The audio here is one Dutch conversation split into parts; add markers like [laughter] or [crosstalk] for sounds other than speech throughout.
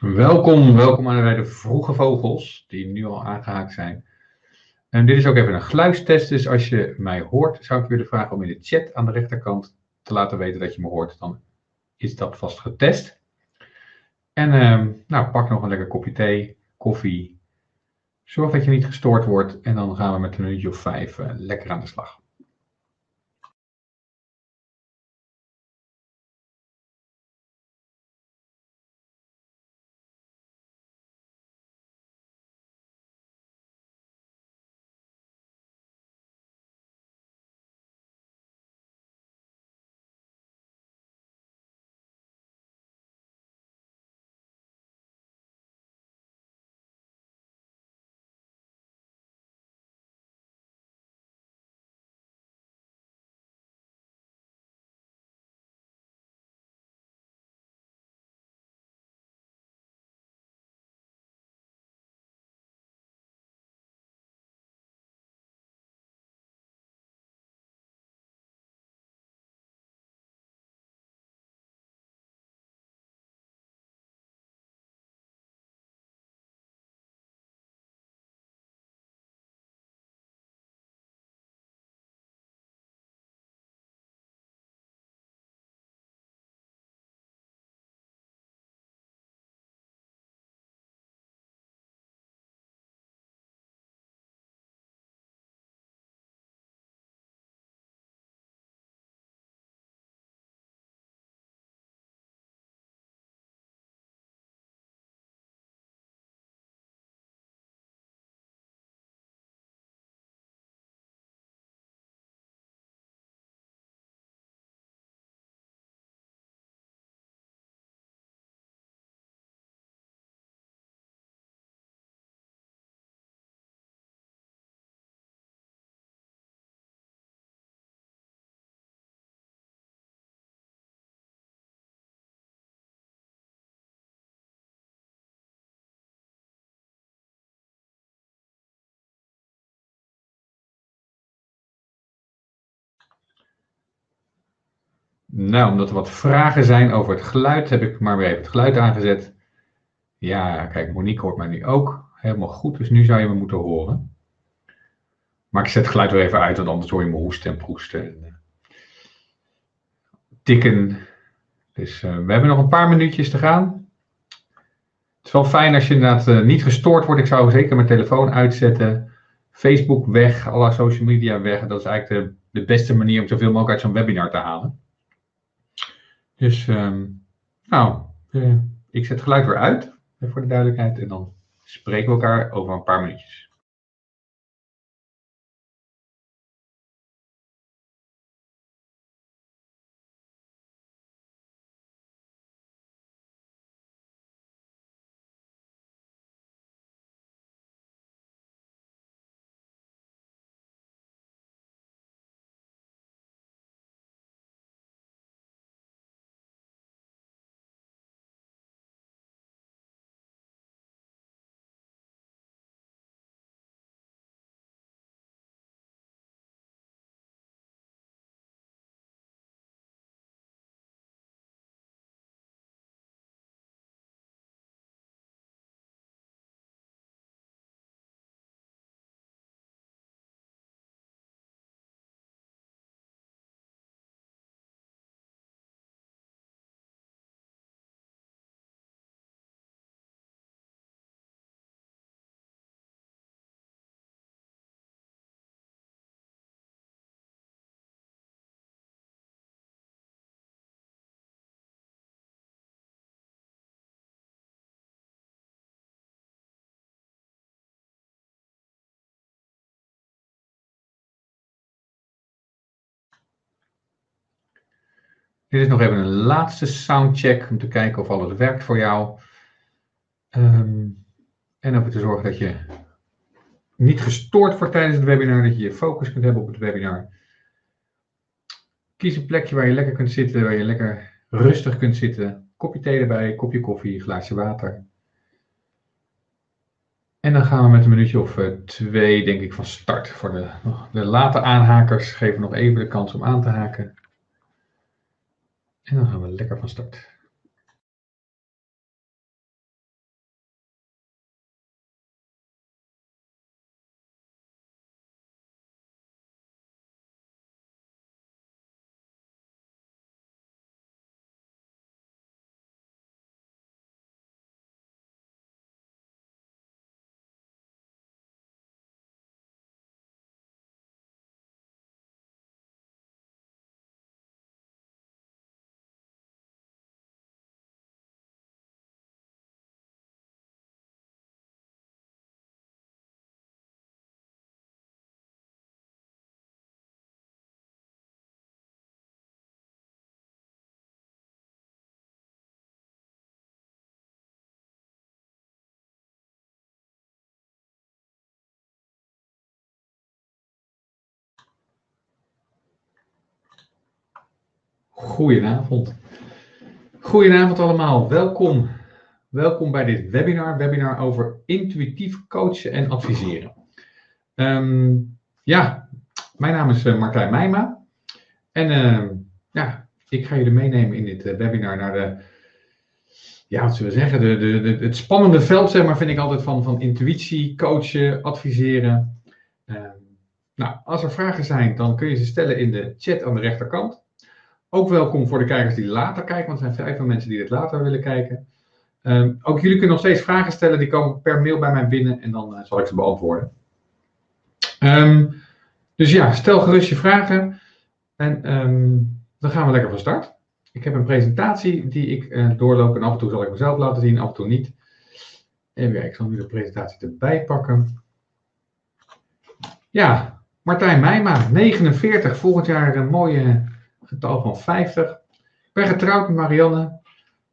Welkom, welkom aan bij de vroege vogels die nu al aangehaakt zijn. En dit is ook even een geluidstest, dus als je mij hoort, zou ik willen vragen om in de chat aan de rechterkant te laten weten dat je me hoort. Dan is dat vast getest. En ehm, nou, pak nog een lekker kopje thee, koffie. Zorg dat je niet gestoord wordt en dan gaan we met een minuutje of vijf uh, lekker aan de slag. Nou, omdat er wat vragen zijn over het geluid, heb ik maar weer even het geluid aangezet. Ja, kijk, Monique hoort mij nu ook. Helemaal goed, dus nu zou je me moeten horen. Maar ik zet het geluid weer even uit, want anders hoor je me hoesten en proesten. En, uh, tikken. Dus uh, we hebben nog een paar minuutjes te gaan. Het is wel fijn als je inderdaad uh, niet gestoord wordt. Ik zou zeker mijn telefoon uitzetten. Facebook weg, alle social media weg. Dat is eigenlijk de beste manier om zoveel mogelijk uit zo'n webinar te halen. Dus, um, nou, uh, ik zet geluid weer uit, voor de duidelijkheid. En dan spreken we elkaar over een paar minuutjes. Dit is nog even een laatste soundcheck om te kijken of alles werkt voor jou. Um, en om te zorgen dat je niet gestoord wordt tijdens het webinar, dat je je focus kunt hebben op het webinar. Kies een plekje waar je lekker kunt zitten, waar je lekker rustig kunt zitten. Kopje thee erbij, kopje koffie, glaasje water. En dan gaan we met een minuutje of uh, twee, denk ik, van start. Voor de, de late aanhakers geven we nog even de kans om aan te haken. En dan gaan we lekker van start. Goedenavond. Goedenavond allemaal. Welkom. Welkom bij dit webinar. Webinar over intuïtief coachen en adviseren. Ehm, ja, mijn naam is eh, Martijn Meijma. En uh, ja, ik ga jullie meenemen in dit uh, webinar naar de, ja, wat zullen we zeggen, de, de, de, het spannende veld, zeg maar, vind ik altijd van, van intuïtie, coachen, adviseren. Ehm, nou, als er vragen zijn, dan kun je ze stellen in de chat aan de rechterkant. Ook welkom voor de kijkers die later kijken, want er zijn vrij veel mensen die dit later willen kijken. Um, ook jullie kunnen nog steeds vragen stellen, die komen per mail bij mij binnen en dan uh, zal ik ze beantwoorden. Um, dus ja, stel gerust je vragen en um, dan gaan we lekker van start. Ik heb een presentatie die ik uh, doorloop en af en toe zal ik mezelf laten zien, af en toe niet. Even kijken, ik zal nu de presentatie erbij pakken. Ja, Martijn Meijma, 49, volgend jaar een mooie getal van 50. Ik ben getrouwd met Marianne,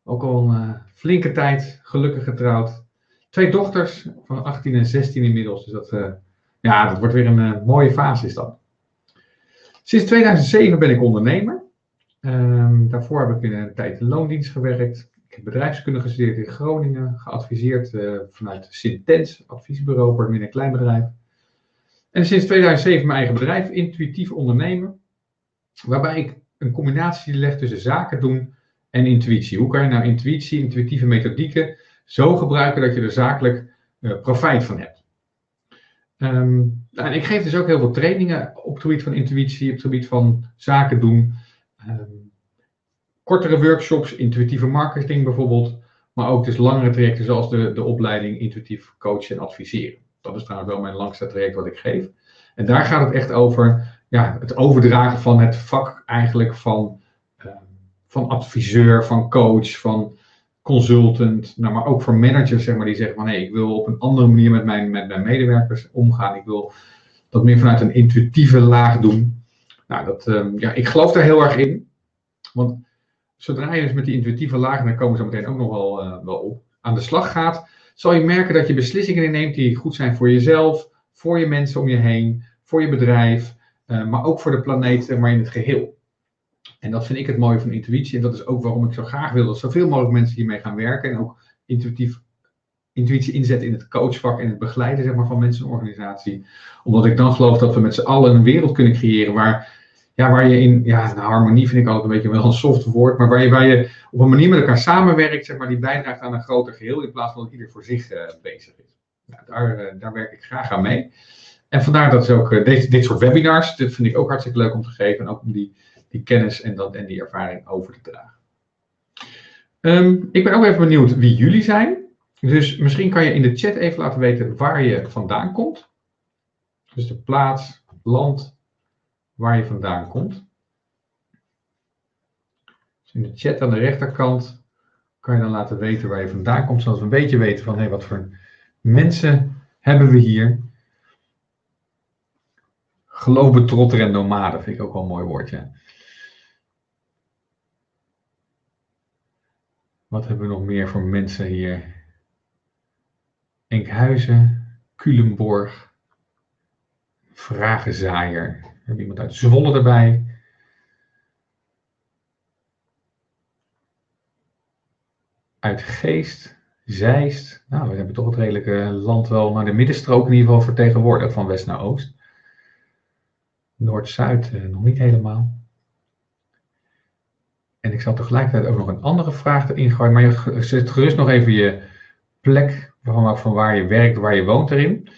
ook al een uh, flinke tijd, gelukkig getrouwd. Twee dochters van 18 en 16 inmiddels, dus dat, uh, ja, dat wordt weer een uh, mooie fase is dat. Sinds 2007 ben ik ondernemer. Um, daarvoor heb ik een tijd in loondienst gewerkt. Ik heb bedrijfskunde gestudeerd in Groningen, geadviseerd vanuit Sintens, adviesbureau voor een klein bedrijf. En sinds 2007 mijn eigen bedrijf, intuïtief ondernemen, waarbij ik een combinatie leg tussen zaken doen en intuïtie. Hoe kan je nou intuïtie, intuïtieve methodieken zo gebruiken dat je er zakelijk uh, profijt van hebt? Um, en ik geef dus ook heel veel trainingen op het gebied van intuïtie, op het gebied van zaken doen. Um, kortere workshops, intuïtieve marketing bijvoorbeeld, maar ook dus langere trajecten zoals de, de opleiding intuïtief coachen en adviseren. Dat is trouwens wel mijn langste traject wat ik geef. En daar gaat het echt over ja, het overdragen van het vak eigenlijk van, uh, van adviseur, van coach, van consultant, nou, maar ook voor managers zeg maar, die zeggen van hé, ik wil op een andere manier met mijn, met mijn medewerkers omgaan. Ik wil dat meer vanuit een intuïtieve laag doen. Nou, dat, um, ja, ik geloof daar heel erg in. Want zodra je dus met die intuïtieve laag, en daar komen we zo meteen ook nog wel, uh, wel op, aan de slag gaat, zal je merken dat je beslissingen neemt die goed zijn voor jezelf, voor je mensen om je heen, voor je bedrijf, maar ook voor de planeet, maar in het geheel. En dat vind ik het mooie van intuïtie. En dat is ook waarom ik zo graag wil dat zoveel mogelijk mensen hiermee gaan werken. En ook intuïtief, intuïtie inzetten in het coachvak en het begeleiden zeg maar, van mensen en organisatie. Omdat ik dan geloof dat we met z'n allen een wereld kunnen creëren waar, ja, waar je in, ja, harmonie vind ik altijd een beetje wel een soft woord, maar waar je, waar je op een manier met elkaar samenwerkt, zeg maar, die bijdraagt aan een groter geheel in plaats van dat ieder voor zich uh, bezig is. Nou, daar, uh, daar werk ik graag aan mee. En vandaar dat is ook uh, dit, soort webinars, dit vind ik ook hartstikke leuk om te geven. En ook om die, die kennis en, dat, en die ervaring over te dragen. Um, ik ben ook even benieuwd wie jullie zijn. Dus misschien kan je in de chat even laten weten waar je vandaan komt. Dus de plaats, land, waar je vandaan komt. Dus in de chat aan de rechterkant kan je dan laten weten waar je vandaan komt, zodat we een beetje weten van wat voor mensen hebben we hier. Geloofbetrotter en nomade vind ik ook wel een mooi woordje. Wat hebben we nog meer voor mensen hier? Enkhuizen, Culemborg, Vragenzaaier. We hebben iemand uit Zwolle erbij. Uit Geest, Zeist. Nou, we hebben toch het redelijke land wel naar de middenstrook in ieder geval vertegenwoordigd, van west naar oost. Noord-Zuid eh, nog niet helemaal. En ik zal tegelijkertijd ook nog een andere vraag erin gooien, maar je zet gerust nog even je plek van, van waar je werkt, waar je woont erin.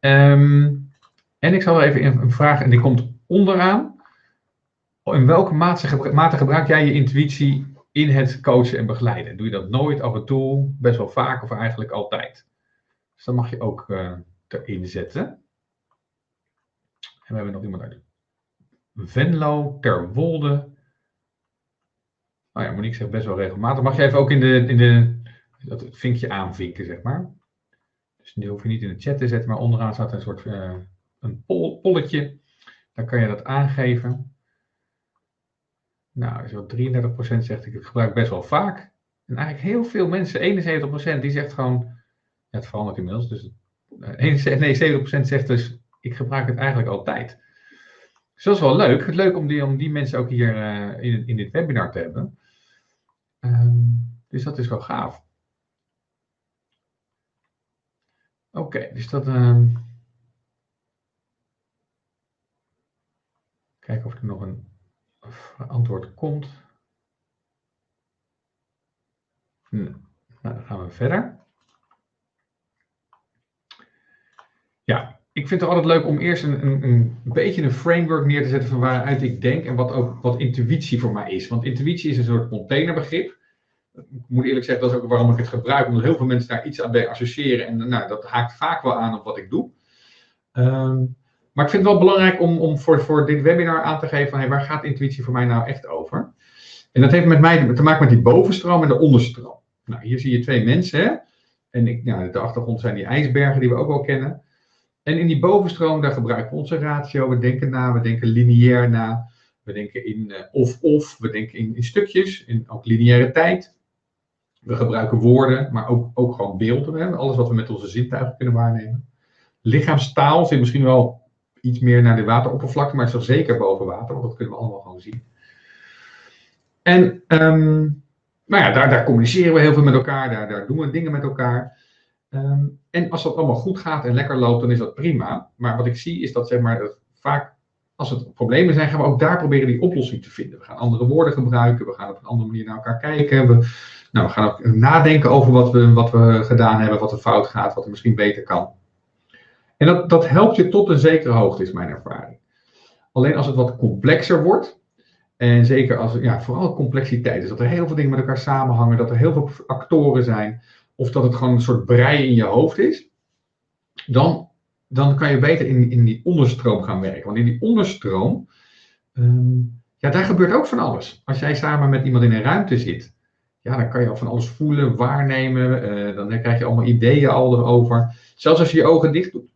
Um, en ik zal even een vraag, en die komt onderaan. In welke mate, mate gebruik jij je intuïtie in het coachen en begeleiden? Doe je dat nooit, af en toe, best wel vaak of eigenlijk altijd? Dus dat mag je ook uh, erin zetten. En we hebben nog iemand uit Venlo, Terwolde. Oh ja, Monique zegt best wel regelmatig. Mag je even ook in de, in de dat vinkje aanvinken, zeg maar. Dus die hoef je niet in de chat te zetten, maar onderaan staat een soort uh, een pol, polletje. Dan kan je dat aangeven. Nou, zo 33% zegt ik gebruik best wel vaak. En eigenlijk heel veel mensen, 71% die zegt gewoon, het verandert inmiddels. Dus 71, nee, 70% zegt dus, ik gebruik het eigenlijk altijd. Dus dat is wel leuk. Het leuk om die, om die mensen ook hier uh, in, in dit webinar te hebben. Um, dus dat is wel gaaf. Oké, dus dat. Um... Kijken of er nog een antwoord komt. Nou, dan gaan we verder. Ja, ik vind het altijd leuk om eerst een, een, een beetje een framework neer te zetten van waaruit ik denk en wat ook wat intuïtie voor mij is. Want intuïtie is een soort containerbegrip. Ik moet eerlijk zeggen, dat is ook waarom ik het gebruik, omdat heel veel mensen daar iets aan bij associëren. En nou, dat haakt vaak wel aan op wat ik doe. Um, maar ik vind het wel belangrijk om, om voor, voor dit webinar aan te geven van hey, waar gaat intuïtie voor mij nou echt over? En dat heeft met mij te maken met die bovenstroom en de onderstroom. Nou, hier zie je twee mensen. Hè? En ik, nou, de achtergrond zijn die ijsbergen die we ook wel kennen. En in die bovenstroom, daar gebruiken we onze ratio. We denken na, we denken lineair na. We denken in of-of, uh, we denken in, in, stukjes, in ook lineaire tijd. We gebruiken woorden, maar ook, ook gewoon beelden. Hè? Alles wat we met onze zintuigen kunnen waarnemen. Lichaamstaal zit misschien wel iets meer naar de wateroppervlakte, maar het is zeker boven water, want dat kunnen we allemaal gewoon zien. En um, ja, daar, daar, communiceren we heel veel met elkaar, daar, daar doen we dingen met elkaar. Um, en als dat allemaal goed gaat en lekker loopt, dan is dat prima. Maar wat ik zie is dat, zeg maar, vaak als het problemen zijn, gaan we ook daar proberen die oplossing te vinden. We gaan andere woorden gebruiken, we gaan op een andere manier naar elkaar kijken. We, nou, we gaan ook nadenken over wat we, wat we gedaan hebben, wat er fout gaat, wat er misschien beter kan. En dat, dat helpt je tot een zekere hoogte, is mijn ervaring. Alleen als het wat complexer wordt, en zeker als, ja, vooral complexiteit is, dat er heel veel dingen met elkaar samenhangen, dat er heel veel actoren zijn, of dat het gewoon een soort brei in je hoofd is, dan, dan kan je beter in, in die onderstroom gaan werken. Want in die onderstroom, um, ja, daar gebeurt ook van alles. Als jij samen met iemand in een ruimte zit, ja, dan kan je al van alles voelen, waarnemen, uh, dan krijg je allemaal ideeën al erover. Zelfs als je je ogen dicht doet.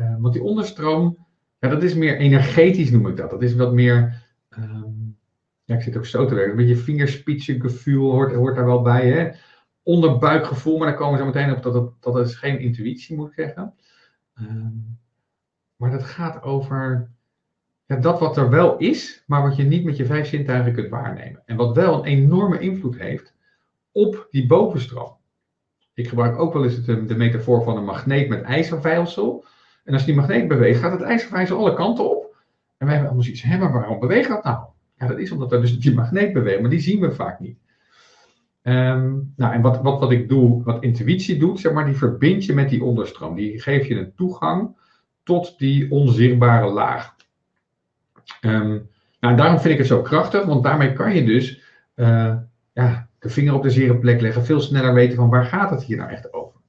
Uh, want die onderstroom, ja, dat is meer energetisch noem ik dat. Dat is wat meer, um, ja, ik zit ook zo te werken, een beetje vingerspitsengevoel hoort, hoort daar wel bij. Hè? Onderbuikgevoel, maar daar komen we zo meteen op dat het, dat is geen intuïtie, moet ik zeggen. Um, maar dat gaat over dat wat er wel is, maar wat je niet met je vijf zintuigen kunt waarnemen. En wat wel een enorme invloed heeft op die bovenstroom. Ik gebruik ook wel eens de, de metafoor van een magneet met ijzervijlsel. En als die magneet beweegt, gaat het ijzervijzel alle kanten op. En wij hebben allemaal zoiets, hé, maar waarom beweegt dat nou? Ja, dat is omdat er dus die magneet beweegt, maar die zien we vaak niet. Um, nou, en wat, wat, wat ik doe, wat intuïtie doet, zeg maar, die verbind je met die onderstroom. Die geeft je een toegang tot die onzichtbare laag. Um, nou, daarom vind ik het zo krachtig, want daarmee kan je dus uh, ja, de vinger op de zere plek leggen, veel sneller weten van waar gaat het hier nou echt over.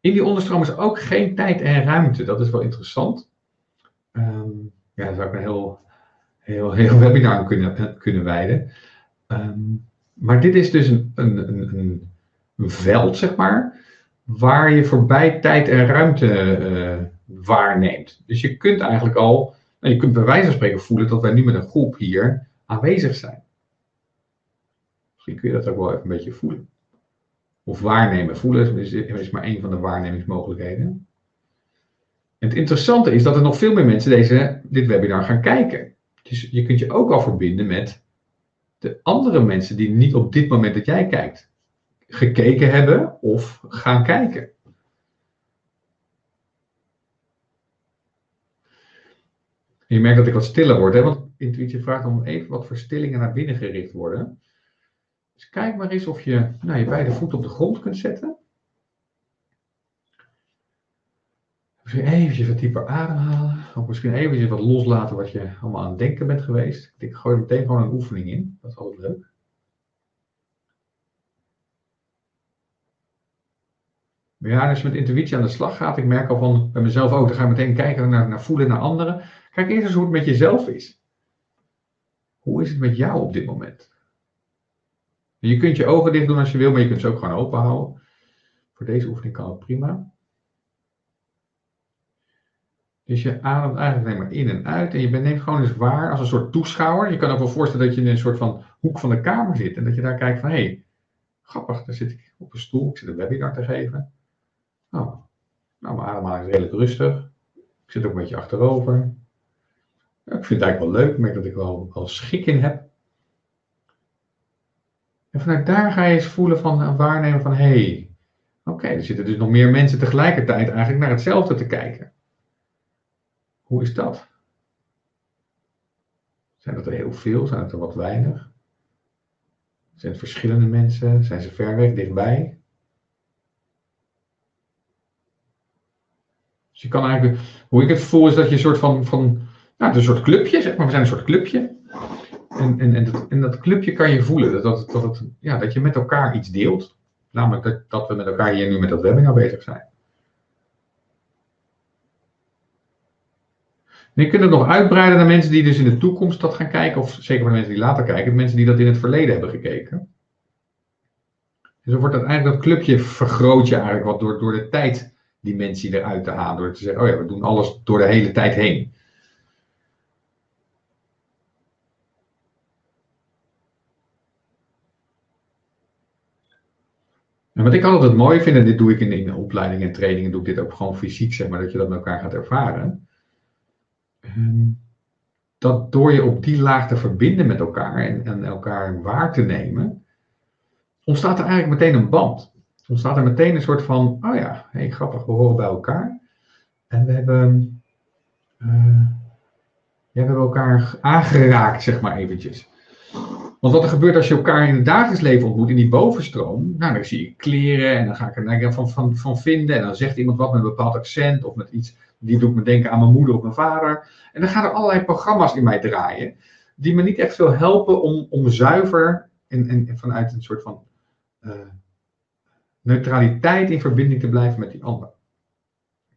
In die onderstroom is ook geen tijd en ruimte. Dat is wel interessant. Um, ja, daar zou ik een heel, heel, heel [laughs] webinar aan kunnen, eh, kunnen wijden. Um, maar dit is dus een, een, een, een, veld, zeg maar, waar je voorbij tijd en ruimte uh, waarneemt. Dus je kunt eigenlijk al, nou, je kunt bij wijze van spreken voelen dat wij nu met een groep hier aanwezig zijn. Misschien kun je dat ook wel even een beetje voelen. Of waarnemen. Voelen is, is maar één van de waarnemingsmogelijkheden. En het interessante is dat er nog veel meer mensen deze, dit webinar gaan kijken. Dus je kunt je ook al verbinden met de andere mensen die niet op dit moment dat jij kijkt gekeken hebben of gaan kijken. je merkt dat ik wat stiller word, hè? want intuïtie vraagt om even wat verstillingen naar binnen gericht worden. Dus kijk maar eens of je nou, je beide voeten op de grond kunt zetten. Misschien eventjes wat dieper ademhalen. Of misschien eventjes wat loslaten wat je allemaal aan het denken bent geweest. Ik gooi meteen gewoon een oefening in. Dat is altijd leuk. Ja, als je met intuïtie aan de slag gaat, ik merk al van bij mezelf ook, dan ga je meteen kijken naar, naar voelen naar anderen. Kijk eerst eens hoe het met jezelf is. Hoe is het met jou op dit moment? Je kunt je ogen dicht doen als je wil, maar je kunt ze ook gewoon open houden. Voor deze oefening kan het prima. Dus je ademt eigenlijk alleen maar in en uit en je neemt gewoon eens waar als een soort toeschouwer. Je kan ook wel voorstellen dat je in een soort van hoek van de kamer zit en dat je daar kijkt van hé, hey, grappig, daar zit ik op een stoel, ik zit een webinar te geven. Oh, nou, mijn ademhaling is redelijk rustig. Ik zit ook een beetje achterover. Ik vind het eigenlijk wel leuk, ik merk dat ik wel, wel schik in heb. En vanuit daar ga je eens voelen van waarnemen van hé, hey, oké, er zitten dus nog meer mensen tegelijkertijd eigenlijk naar hetzelfde te kijken. Hoe is dat? Zijn dat er heel veel? Zijn het er wat weinig? Zijn het verschillende mensen? Zijn ze ver weg, dichtbij? Dus je kan eigenlijk, hoe ik het voel is dat je een soort van, van nou, een soort clubje, zeg maar, we zijn een soort clubje. En, en, en, dat, dat clubje kan je voelen, dat, dat, ja, dat je met elkaar iets deelt. Namelijk dat, dat we met elkaar hier nu met dat webinar bezig zijn. En je kunt het nog uitbreiden naar mensen die dus in de toekomst dat gaan kijken, of zeker de mensen die later kijken, mensen die dat in het verleden hebben gekeken. Dus dan wordt dat eigenlijk dat clubje vergroot je eigenlijk wat door, door de tijddimensie eruit te halen. Door te zeggen, oh ja, we doen alles door de hele tijd heen. En wat ik altijd mooi vind, en dit doe ik in, in opleidingen en trainingen, doe ik dit ook gewoon fysiek, zeg maar, dat je dat met elkaar gaat ervaren. Ehm, dat door je op die laag te verbinden met elkaar en, en elkaar waar te nemen, ontstaat er eigenlijk meteen een band. Ontstaat er meteen een soort van, oh ja, hey, grappig, we horen bij elkaar. En we hebben, ja, we hebben elkaar aangeraakt, zeg maar eventjes. Want wat er gebeurt als je elkaar in het dagelijks leven ontmoet, in die bovenstroom, nou, dan zie je kleren en dan ga ik er van, van, van vinden. En dan zegt iemand wat met een bepaald accent of met iets, die doet me denken aan mijn moeder of mijn vader. En dan gaan er allerlei programma's in mij draaien, die me niet echt veel helpen om, om zuiver en, en, vanuit een soort van uh, neutraliteit in verbinding te blijven met die ander.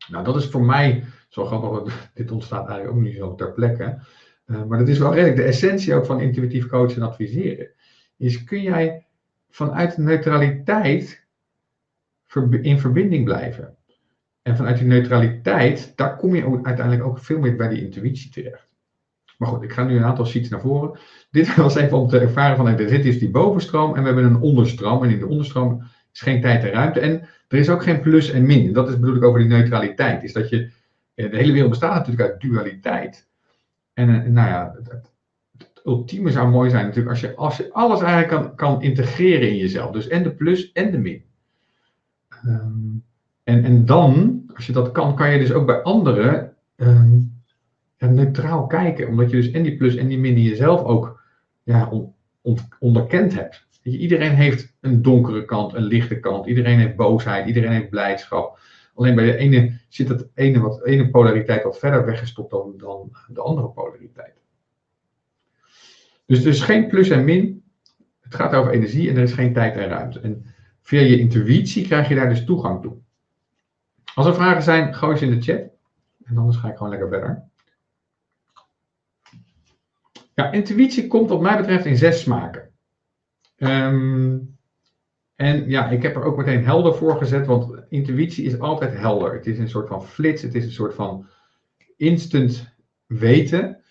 Nou, dat is voor mij, zo grappig, [laughs] dit ontstaat eigenlijk ook niet zo ter plekke. Uh, maar dat is wel redelijk de essentie ook van intuïtief coachen en adviseren. Is kun jij vanuit neutraliteit in verbinding blijven. En vanuit die neutraliteit, daar kom je uiteindelijk ook veel meer bij die intuïtie terecht. Maar goed, ik ga nu een aantal sheets naar voren. Dit [laughs] was even om te ervaren van, dit is die bovenstroom en we hebben een onderstroom. En in de onderstroom is geen tijd en ruimte. En er is ook geen plus en min. Dat is bedoel ik over die neutraliteit. Is dat je, de hele wereld bestaat natuurlijk uit dualiteit. En eh, nou ja, het, het, ultieme zou mooi zijn natuurlijk als je, als je alles eigenlijk kan, kan integreren in jezelf. Dus en de plus en de min. Um, en, en dan, als je dat kan, kan je dus ook bij anderen um, neutraal kijken. Omdat je dus en die plus en die min in jezelf ook ja, on, on, onderkend hebt. Iedereen heeft een donkere kant, een lichte kant. Iedereen heeft boosheid, iedereen heeft blijdschap. Alleen bij de ene zit het ene, wat, ene polariteit wat verder weggestopt dan, dan de andere polariteit. Dus er is geen plus en min. Het gaat over energie en er is geen tijd en ruimte. En via je intuïtie krijg je daar dus toegang toe. Als er vragen zijn, gooi ze in de chat. En anders ga ik gewoon lekker verder. Ja, intuïtie komt wat mij betreft in zes smaken. Um, en ja, ik heb er ook meteen helder voor gezet, want intuïtie is altijd helder. Het is een soort van flits, het is een soort van instant weten.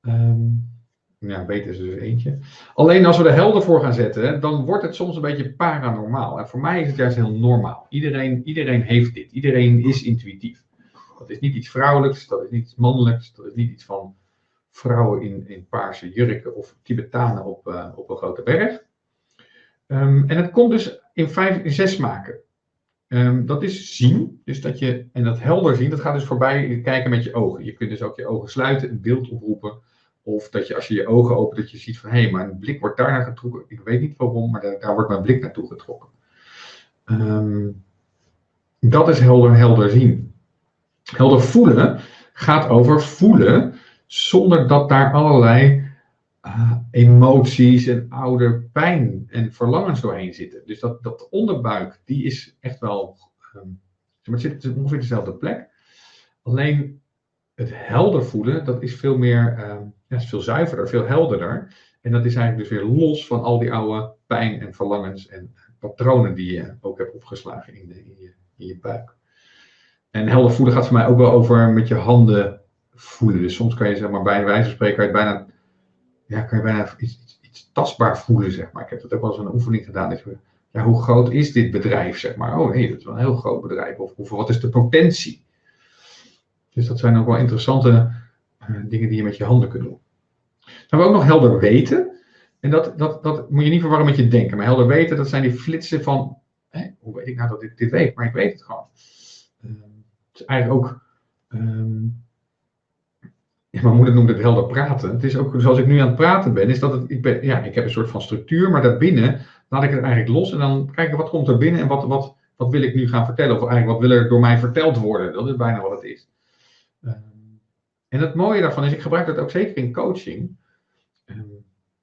Um, ja, weten is dus eentje. Alleen als we er helder voor gaan zetten, dan wordt het soms een beetje paranormaal. En voor mij is het juist heel normaal. Iedereen, iedereen heeft dit. Iedereen is intuïtief. Dat is niet iets vrouwelijks, dat is niet iets mannelijks, dat is niet iets van vrouwen in, paarse jurken of Tibetanen op, uh, op een grote berg. Um, en het komt dus in, vijf, in zes smaken. Um, dat is zien, dus dat je, en dat helder zien, dat gaat dus voorbij kijken met je ogen. Je kunt dus ook je ogen sluiten, een beeld oproepen. Of dat je als je je ogen opent, dat je ziet van hé, hey, mijn blik wordt daar naar getrokken. Ik weet niet waarom, maar daar, daar wordt mijn blik naartoe getrokken. Um, dat is helder, helder zien. Helder voelen gaat over voelen zonder dat daar allerlei uh, emoties en oude pijn en verlangens doorheen zitten. Dus dat, dat onderbuik, die is echt wel, um, het zit ongeveer dezelfde plek. Alleen het helder voelen, dat is veel meer, um, ja, is veel zuiverder, veel helderder. En dat is eigenlijk dus weer los van al die oude pijn en verlangens en patronen die je ook hebt opgeslagen in, de, in, je, in je buik. En helder voelen gaat voor mij ook wel over met je handen voelen. Dus soms kan je zeg maar bij wijze van spreken bijna ja, kan je bijna iets, iets, tastbaar voelen, zeg maar. Ik heb dat ook wel eens een oefening gedaan. Dat je, ja, hoe groot is dit bedrijf, zeg maar? Oh nee, dat is wel een heel groot bedrijf. Of, of wat is de potentie? Dus dat zijn ook wel interessante dingen die je met je handen kunt doen. Dan hebben we ook nog helder weten. En dat, dat, dat moet je niet verwarren met je denken. Maar helder weten, dat zijn die flitsen van, hoe weet ik nou dat ik dit weet? Maar ik weet het gewoon. Uh, het is eigenlijk ook, ja, mijn moeder noemt het helder praten. Het is ook zoals ik nu aan het praten ben, is dat ik, ben, ja, ik heb een soort van structuur, maar daarbinnen laat ik het eigenlijk los en dan kijken wat komt er binnen en wat, wat, wat wil ik nu gaan vertellen. Of eigenlijk wat wil er door mij verteld worden. Dat is bijna wat het is. En het mooie daarvan is, ik gebruik dat ook zeker in coaching. Uh,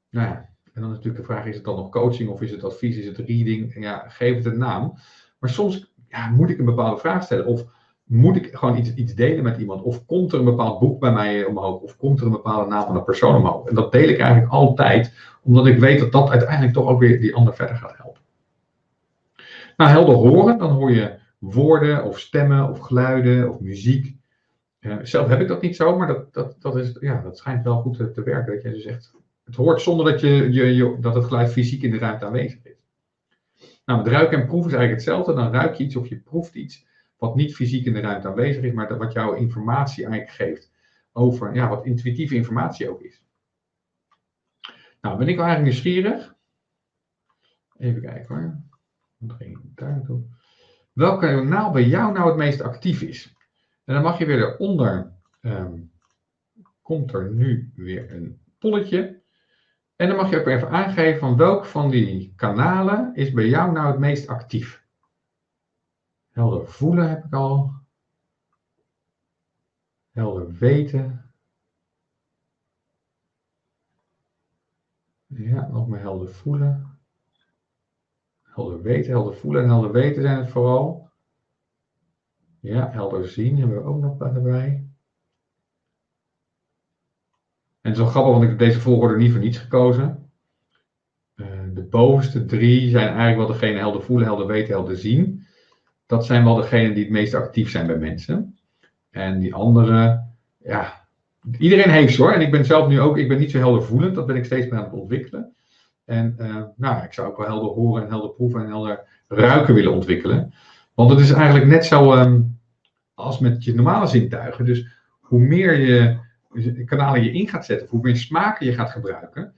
nou ja, en dan natuurlijk de vraag, is het dan nog coaching of is het advies, is het reading? Ja, geef het een naam. Maar soms ja, moet ik een bepaalde vraag stellen. Of moet ik gewoon iets, iets delen met iemand? Of komt er een bepaald boek bij mij omhoog? Of komt er een bepaalde naam van een persoon omhoog? En dat deel ik eigenlijk altijd, omdat ik weet dat dat uiteindelijk toch ook weer die ander verder gaat helpen. Nou, helder horen, dan hoor je woorden of stemmen of geluiden of muziek. Zelf heb ik dat niet zo, maar dat, dat, dat, is, ja, dat schijnt wel goed te, werken. Dat je dus echt het hoort zonder dat, je, je, je, dat het geluid fysiek in de ruimte aanwezig is. Nou, met en proeven is eigenlijk hetzelfde. Dan ruik je iets of je proeft iets wat niet fysiek in de ruimte aanwezig is, maar wat jouw informatie eigenlijk geeft over ja, wat intuïtieve informatie ook is. Nou, ben ik wel eigenlijk nieuwsgierig. Even kijken hoor. Welke kanaal bij jou nou het meest actief is? En dan mag je weer eronder. Um, komt er nu weer een polletje. En dan mag je ook even aangeven van welk van die kanalen is bij jou nou het meest actief. Helder voelen heb ik al. Helder weten. Ja, nog meer helder voelen. Helder weten, helder voelen en helder weten zijn het vooral. Ja, helder zien hebben we ook nog erbij. En het is wel grappig, want ik heb deze volgorde niet voor niets gekozen. Uh, de bovenste drie zijn eigenlijk wel degene helder voelen, helder weten, helder zien. Dat zijn wel degenen die het meest actief zijn bij mensen. En die andere, ja, iedereen heeft ze hoor. En ik ben zelf nu ook, ik ben niet zo helder voelend, dat ben ik steeds meer aan het ontwikkelen. En uh, nou, ik zou ook wel helder horen en helder proeven en helder ruiken willen ontwikkelen. Want het is eigenlijk net zo um, als met je normale zintuigen. Dus hoe meer je kanalen je in gaat zetten, hoe meer smaken je gaat gebruiken.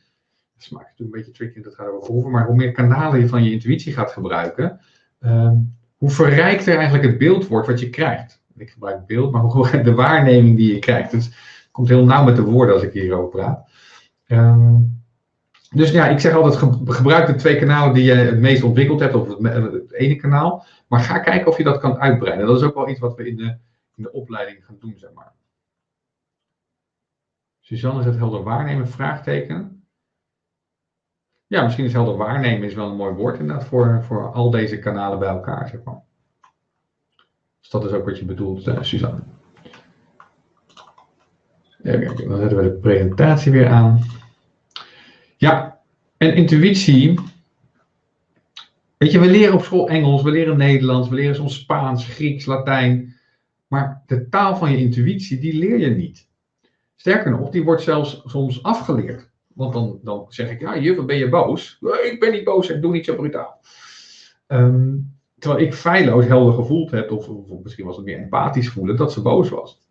Smaak is natuurlijk een beetje tricky, dat gaat over proeven, maar hoe meer kanalen je van je intuïtie gaat gebruiken, um, hoe verrijkter eigenlijk het beeld wordt wat je krijgt. Ik gebruik beeld, maar hoe [laughs] de waarneming die je krijgt. Dus het komt heel nauw met de woorden als ik hierover praat. Um, dus ja, ik zeg altijd, gebruik de twee kanalen die je het meest ontwikkeld hebt, of het, ene kanaal. Maar ga kijken of je dat kan uitbreiden. Dat is ook wel iets wat we in de, in de opleiding gaan doen, zeg maar. Suzanne zegt helder waarnemen, vraagteken. Ja, misschien is helder waarnemen is wel een mooi woord inderdaad voor, voor al deze kanalen bij elkaar, zeg maar. Dus dat is ook wat je bedoelt, uh, Suzanne. Dan zetten we de presentatie weer aan. Ja, en intuïtie. Weet je, we leren op school Engels, we leren Nederlands, we leren soms Spaans, Grieks, Latijn. Maar de taal van je intuïtie, die leer je niet. Sterker nog, die wordt zelfs soms afgeleerd. Want dan, dan zeg ik, ja, juf, ben je boos? Ik ben niet boos en doe niet zo brutaal. Um, terwijl ik feilloos helder gevoeld heb, of, of, misschien was het meer empathisch voelen, dat ze boos was.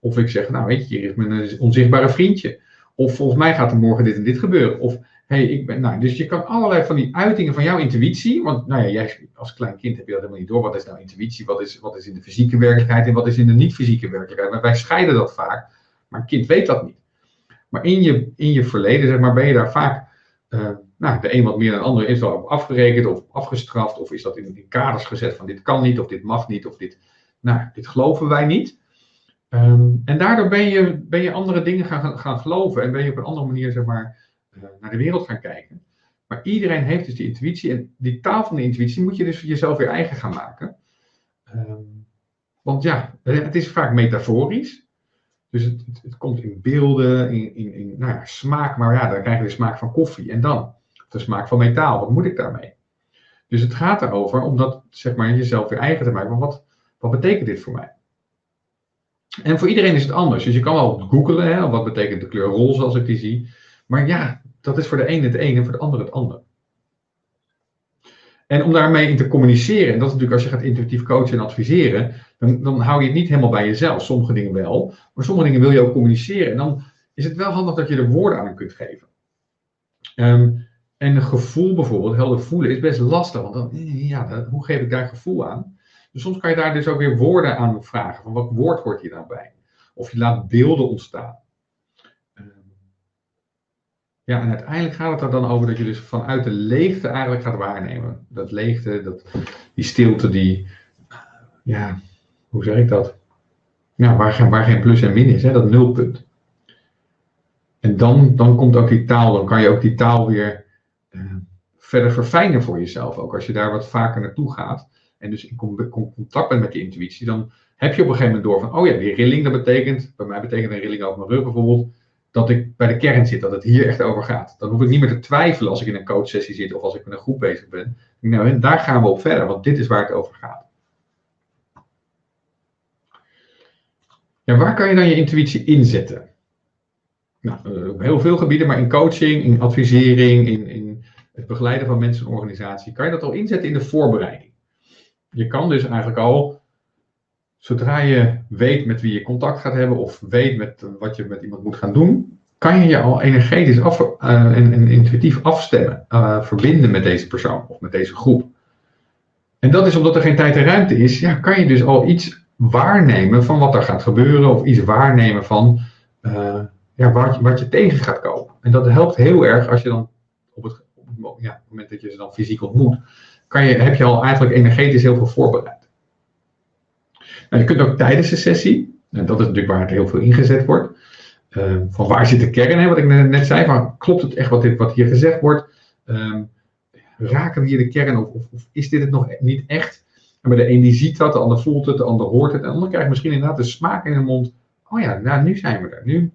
Of ik zeg, nou weet je, hier is mijn onzichtbare vriendje. Of volgens mij gaat er morgen dit en dit gebeuren. Of hey, ik ben. Nou, dus je kan allerlei van die uitingen van jouw intuïtie. Want nou ja, jij als klein kind heb je dat helemaal niet door. Wat is nou intuïtie? Wat is, wat is in de fysieke werkelijkheid en wat is in de niet-fysieke werkelijkheid? Maar wij scheiden dat vaak. Maar een kind weet dat niet. Maar in je, in je verleden, zeg maar, ben je daar vaak. Uh, nou, de een wat meer dan de ander is wel afgerekend of afgestraft. Of is dat in, in kaders gezet van dit kan niet, of dit mag niet, of dit. Nou, dit geloven wij niet. Um, en daardoor ben je, ben je andere dingen gaan, gaan geloven en ben je op een andere manier zeg maar, uh, naar de wereld gaan kijken. Maar iedereen heeft dus die intuïtie en die taal van de intuïtie moet je dus jezelf weer eigen gaan maken. Um, want ja, het is vaak metaforisch. Dus het, het, komt in beelden, in, in, in nou ja, smaak, maar ja, dan krijg je de smaak van koffie. En dan de smaak van metaal, wat moet ik daarmee? Dus het gaat erover om dat zeg maar, jezelf weer eigen te maken. Wat, wat betekent dit voor mij? En voor iedereen is het anders. Dus je kan wel googlen, hè, wat betekent de kleur roze als ik die zie. Maar ja, dat is voor de ene het een en voor de ander het ander. En om daarmee in te communiceren, en dat is natuurlijk als je gaat intuïtief coachen en adviseren, dan, dan hou je het niet helemaal bij jezelf. Sommige dingen wel, maar sommige dingen wil je ook communiceren. En dan is het wel handig dat je er woorden aan kunt geven. Ehm, en een gevoel bijvoorbeeld, helder voelen, is best lastig. Want dan, ja, hoe geef ik daar gevoel aan? Dus soms kan je daar dus ook weer woorden aan vragen. Van wat woord hoort hier nou bij? Of je laat beelden ontstaan. Ehm, ja, en uiteindelijk gaat het er dan over dat je dus vanuit de leegte eigenlijk gaat waarnemen. Dat leegte, dat, die stilte, die, ja, hoe zeg ik dat? Ja, waar, waar geen plus en min is, hè, dat nulpunt. En dan, dan komt ook die taal, dan kan je ook die taal weer uh, verder verfijnen voor jezelf. Ook als je daar wat vaker naartoe gaat en dus in contact bent met die intuïtie, dan heb je op een gegeven moment door van, oh ja, die rilling, dat betekent, bij mij betekent een rilling over mijn rug bijvoorbeeld, dat ik bij de kern zit, dat het hier echt over gaat. Dan hoef ik niet meer te twijfelen als ik in een coachsessie zit of als ik met een groep bezig ben. Nou, daar gaan we op verder, want dit is waar het over gaat. Ja, waar kan je dan je intuïtie inzetten? Nou, eh, op heel veel gebieden, maar in coaching, in advisering, in, in het begeleiden van mensen en organisatie, kan je dat al inzetten in de voorbereiding. Je kan dus eigenlijk al, zodra je weet met wie je contact gaat hebben of weet met wat je met iemand moet gaan doen, kan je je al energetisch af, en, en, intuïtief afstemmen, uh, verbinden met deze persoon of met deze groep. En dat is omdat er geen tijd en ruimte is, ja, kan je dus al iets waarnemen van wat er gaat gebeuren of iets waarnemen van ja, wat, je, wat je tegen gaat komen. En dat helpt heel erg als je dan op het, op het moment dat je ze dan fysiek ontmoet, kan je, heb je al eigenlijk energetisch heel veel voorbereid. Nou, je kunt ook tijdens de sessie, en dat is natuurlijk waar het heel veel ingezet wordt, uh, van waar zit de kern, hè, wat ik net zei, van klopt het echt wat, wat hier gezegd wordt? Um, raken we hier de kern of, of, is dit het nog niet echt? En de een die ziet dat, de ander voelt het, de ander hoort het, en de ander krijgt misschien inderdaad de smaak in de mond. Oh ja, nou nu zijn we er. Nu,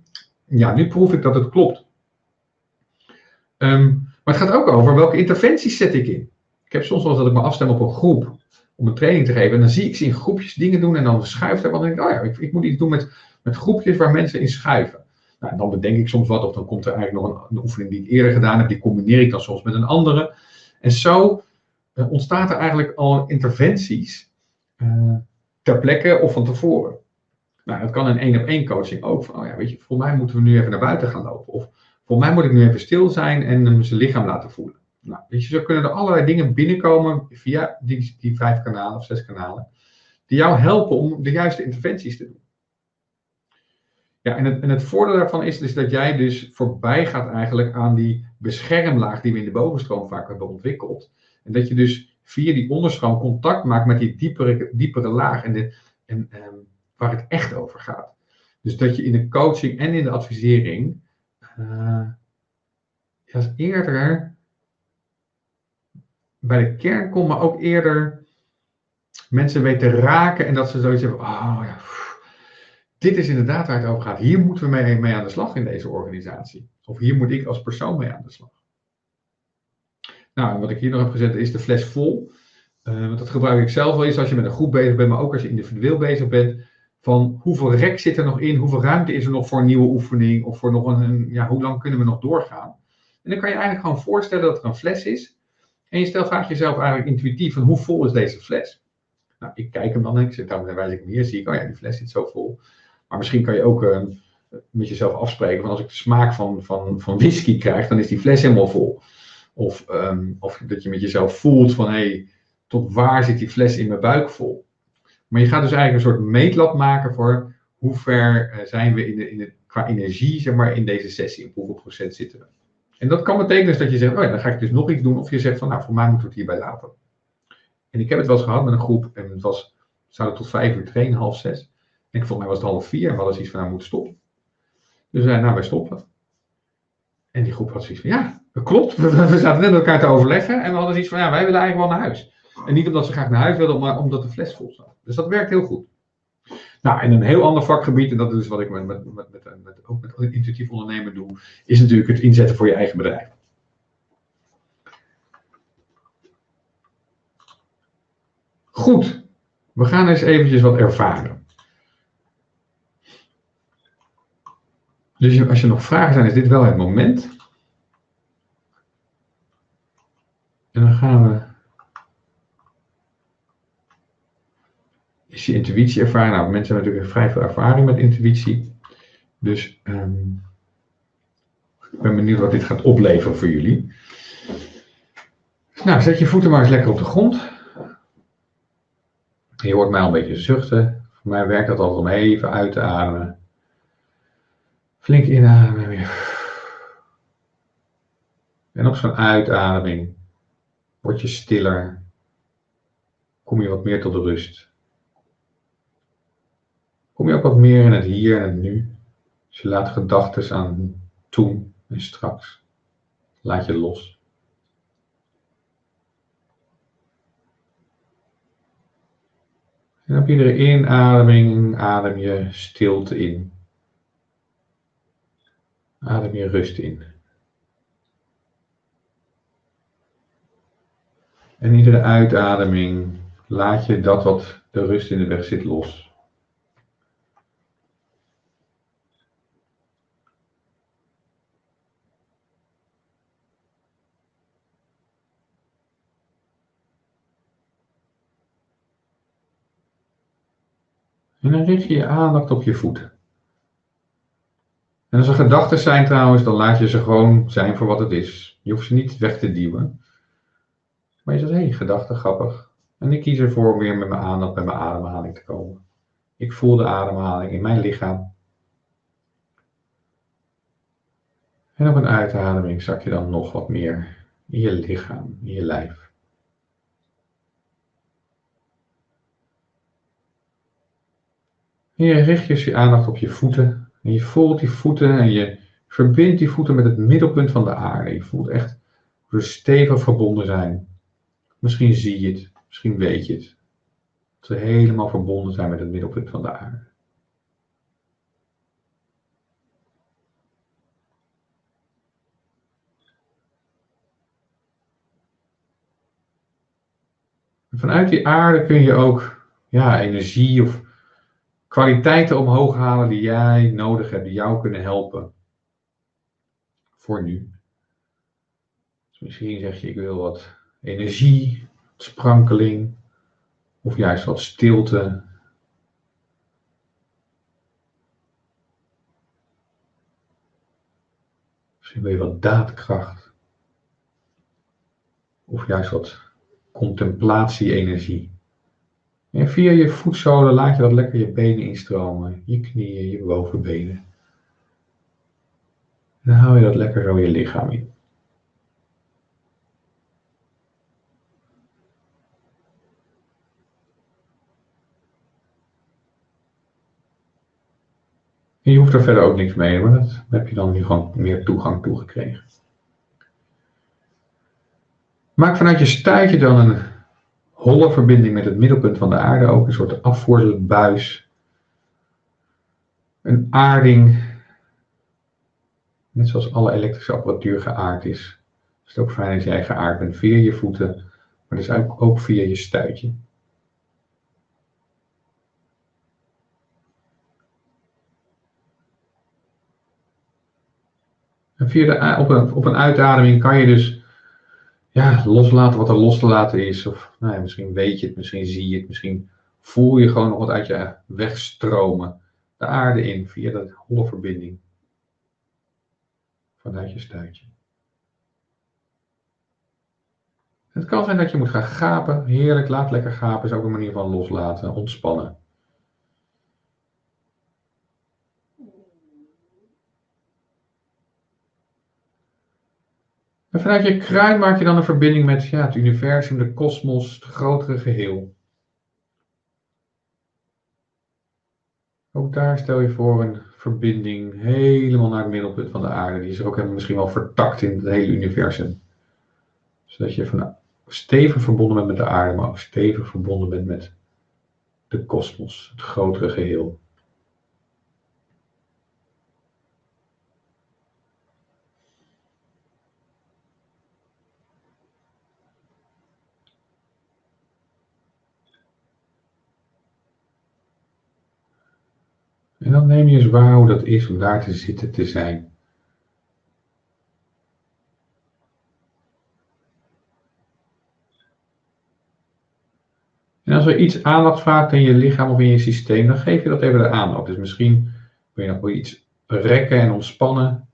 ja, nu proef ik dat het klopt. Um, maar het gaat ook over welke interventies zet ik in. Ik heb soms wel eens dat ik me afstem op een groep om een training te geven. En dan zie ik ze in groepjes dingen doen en dan schuift er wat. En denk ik, oh ja, ik, ik, moet iets doen met, met groepjes waar mensen in schuiven. Nou, en dan bedenk ik soms wat, of dan komt er eigenlijk nog een, een, oefening die ik eerder gedaan heb, die combineer ik dan soms met een andere. En zo uh, ontstaat er eigenlijk al interventies uh, ter plekke of van tevoren. Nou, dat kan een één op één coaching ook. Van, oh ja, weet je, voor mij moeten we nu even naar buiten gaan lopen. Of voor mij moet ik nu even stil zijn en zijn lichaam laten voelen. Nou, weet je, zo kunnen er allerlei dingen binnenkomen via die, die vijf kanalen of zes kanalen. Die jou helpen om de juiste interventies te doen. Ja, en het, en het voordeel daarvan is dus dat jij dus voorbij gaat eigenlijk aan die beschermlaag die we in de bovenstroom vaak hebben ontwikkeld. En dat je dus via die onderstroom contact maakt met die diepere, diepere laag. En, de, en um, waar het echt over gaat. Dus dat je in de coaching en in de advisering uh, eerder bij de kern komt, maar ook eerder mensen weten raken en dat ze zoiets hebben, oh ja, dit is inderdaad waar het over gaat. Hier moeten we mee, aan de slag in deze organisatie. Of hier moet ik als persoon mee aan de slag. Nou, en wat ik hier nog heb gezet is de fles vol. Uh, want dat gebruik ik zelf wel eens als je met een groep bezig bent, maar ook als je individueel bezig bent van hoeveel rek zit er nog in, hoeveel ruimte is er nog voor een nieuwe oefening of voor nog een, ja, hoe lang kunnen we nog doorgaan. En dan kan je eigenlijk gewoon voorstellen dat er een fles is. En je stelt vraag jezelf eigenlijk intuïtief van hoe vol is deze fles? Nou, ik kijk hem dan ik zit daar wijs ik hier, zie ik, oh ja, die fles zit zo vol. Maar misschien kan je ook uh, met jezelf afspreken van als ik de smaak van, van, van whisky krijg, dan is die fles helemaal vol. Of, um, of dat je met jezelf voelt van hé, hey, tot waar zit die fles in mijn buik vol? Maar je gaat dus eigenlijk een soort meetlat maken voor hoe ver uh, zijn we in de, in de, qua energie zeg maar, in deze sessie. Op hoeveel procent zitten we. En dat kan betekenen dus dat je zegt, oh ja, dan ga ik dus nog iets doen. Of je zegt van, nou, voor mij moeten we het hierbij laten. En ik heb het wel eens gehad met een groep. En het was, we zouden tot vijf uur trainen, half zes. En volgens mij was het half vier. En we hadden zoiets van, nou, moeten stoppen. Dus we zeiden, nou, wij stoppen. En die groep had zoiets van, ja, dat klopt. [laughs] We zaten net met elkaar te overleggen. En we hadden zoiets van, ja, wij willen eigenlijk wel naar huis. En niet omdat ze graag naar huis wilden, maar omdat de fles vol zat. Dus dat werkt heel goed. Nou, en een heel ander vakgebied, en dat is wat ik met, met, met, met, met ook met intuïtief ondernemen doe, is natuurlijk het inzetten voor je eigen bedrijf. Goed, we gaan eens eventjes wat ervaren. Dus als je nog vragen zijn, is dit wel het moment. En dan gaan we is je intuïtie ervaring. Nou, mensen hebben natuurlijk vrij veel ervaring met intuïtie. Dus ehm, ik ben benieuwd wat dit gaat opleveren voor jullie. Nou, zet je voeten maar eens lekker op de grond. Je hoort mij al een beetje zuchten. Voor mij werkt dat altijd om even uit te ademen. Flink inademen weer. En zo'n uitademing word je stiller. Kom je wat meer tot de rust. Kom je ook wat meer in het hier en het nu. Dus je laat gedachten aan toen en straks. Laat je los. En op iedere inademing adem je stilte in. Adem je rust in. En iedere uitademing laat je dat wat de rust in de weg zit los. En dan richt je je aandacht op je voeten. En als er gedachten zijn trouwens, dan laat je ze gewoon zijn voor wat het is. Je hoeft ze niet weg te duwen. Maar je zegt, hé, hey, gedachte, grappig. En ik kies ervoor om weer met mijn aandacht bij mijn ademhaling te komen. Ik voel de ademhaling in mijn lichaam. En op een uitademing zak je dan nog wat meer in je lichaam, in je lijf. En je richt dus je aandacht op je voeten. En je voelt die voeten en je verbindt die voeten met het middelpunt van de aarde. Je voelt echt hoe ze stevig verbonden zijn. Misschien zie je het, misschien weet je het. Dat ze helemaal verbonden zijn met het middelpunt van de aarde. Vanuit die aarde kun je ook ja, energie of kwaliteiten omhoog halen die jij nodig hebt, die jou kunnen helpen. Voor nu. Dus misschien zeg je, ik wil wat energie, sprankeling of juist wat stilte. Misschien wil je wat daadkracht of juist wat contemplatie-energie. En via je voetzolen laat je dat lekker je benen instromen, je knieën, je bovenbenen. En dan haal je dat lekker zo je lichaam in. En je hoeft er verder ook niks mee, maar dat heb je dan nu gewoon meer toegang toe gekregen. Maak vanuit je stuitje dan een holle verbinding met het middelpunt van de aarde, ook een soort afvoersbuis. Een aarding, net zoals alle elektrische apparatuur geaard is. Het is ook fijn als jij geaard bent via je voeten, maar dus ook, ook via je stuitje. En via de, op, een, op een uitademing kan je dus ja, loslaten wat er los te laten is. Of nou ja, misschien weet je het, misschien zie je het, misschien voel je gewoon nog wat uit je wegstromen. De aarde in via dat holle verbinding. Vanuit je stuitje. Het kan zijn dat je moet gaan gapen. Heerlijk, laat lekker gapen. Is ook een manier van loslaten, ontspannen. En vanuit je kruin maak je dan een verbinding met ja, het universum, de kosmos, het grotere geheel. Ook daar stel je voor een verbinding helemaal naar het middelpunt van de aarde. Die is er ook misschien wel vertakt in het hele universum. Zodat je van stevig verbonden bent met de aarde, maar ook stevig verbonden bent met de kosmos, het grotere geheel. Dan neem je eens waar hoe dat is om daar te zitten te zijn. En als er iets aandacht vraagt in je lichaam of in je systeem, dan geef je dat even de aandacht. Dus misschien wil je nog wel iets rekken en ontspannen.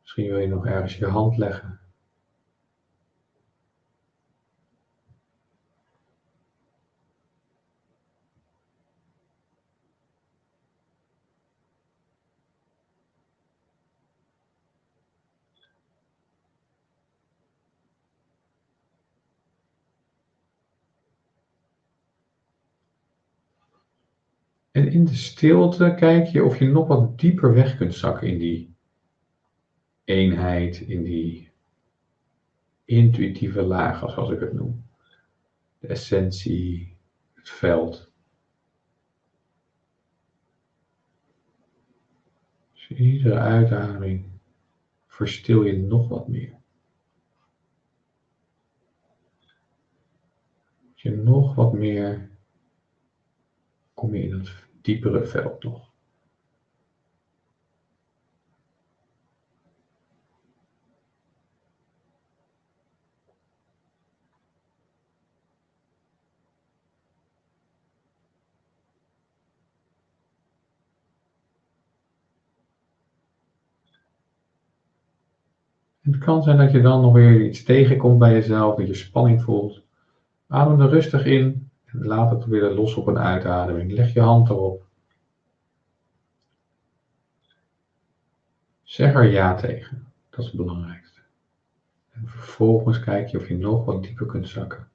Misschien wil je nog ergens je hand leggen. In de stilte kijk je of je nog wat dieper weg kunt zakken in die eenheid, in die intuïtieve lagen, zoals ik het noem. De essentie, het veld. Dus iedere uitademing verstil je nog wat meer. je nog wat meer kom je in het diepere veld nog. Het kan zijn dat je dan nog weer iets tegenkomt bij jezelf, dat je spanning voelt. Adem er rustig in laat het weer los op een uitademing. Leg je hand erop. Zeg er ja tegen. Dat is het belangrijkste. En vervolgens kijk je of je nog wat dieper kunt zakken.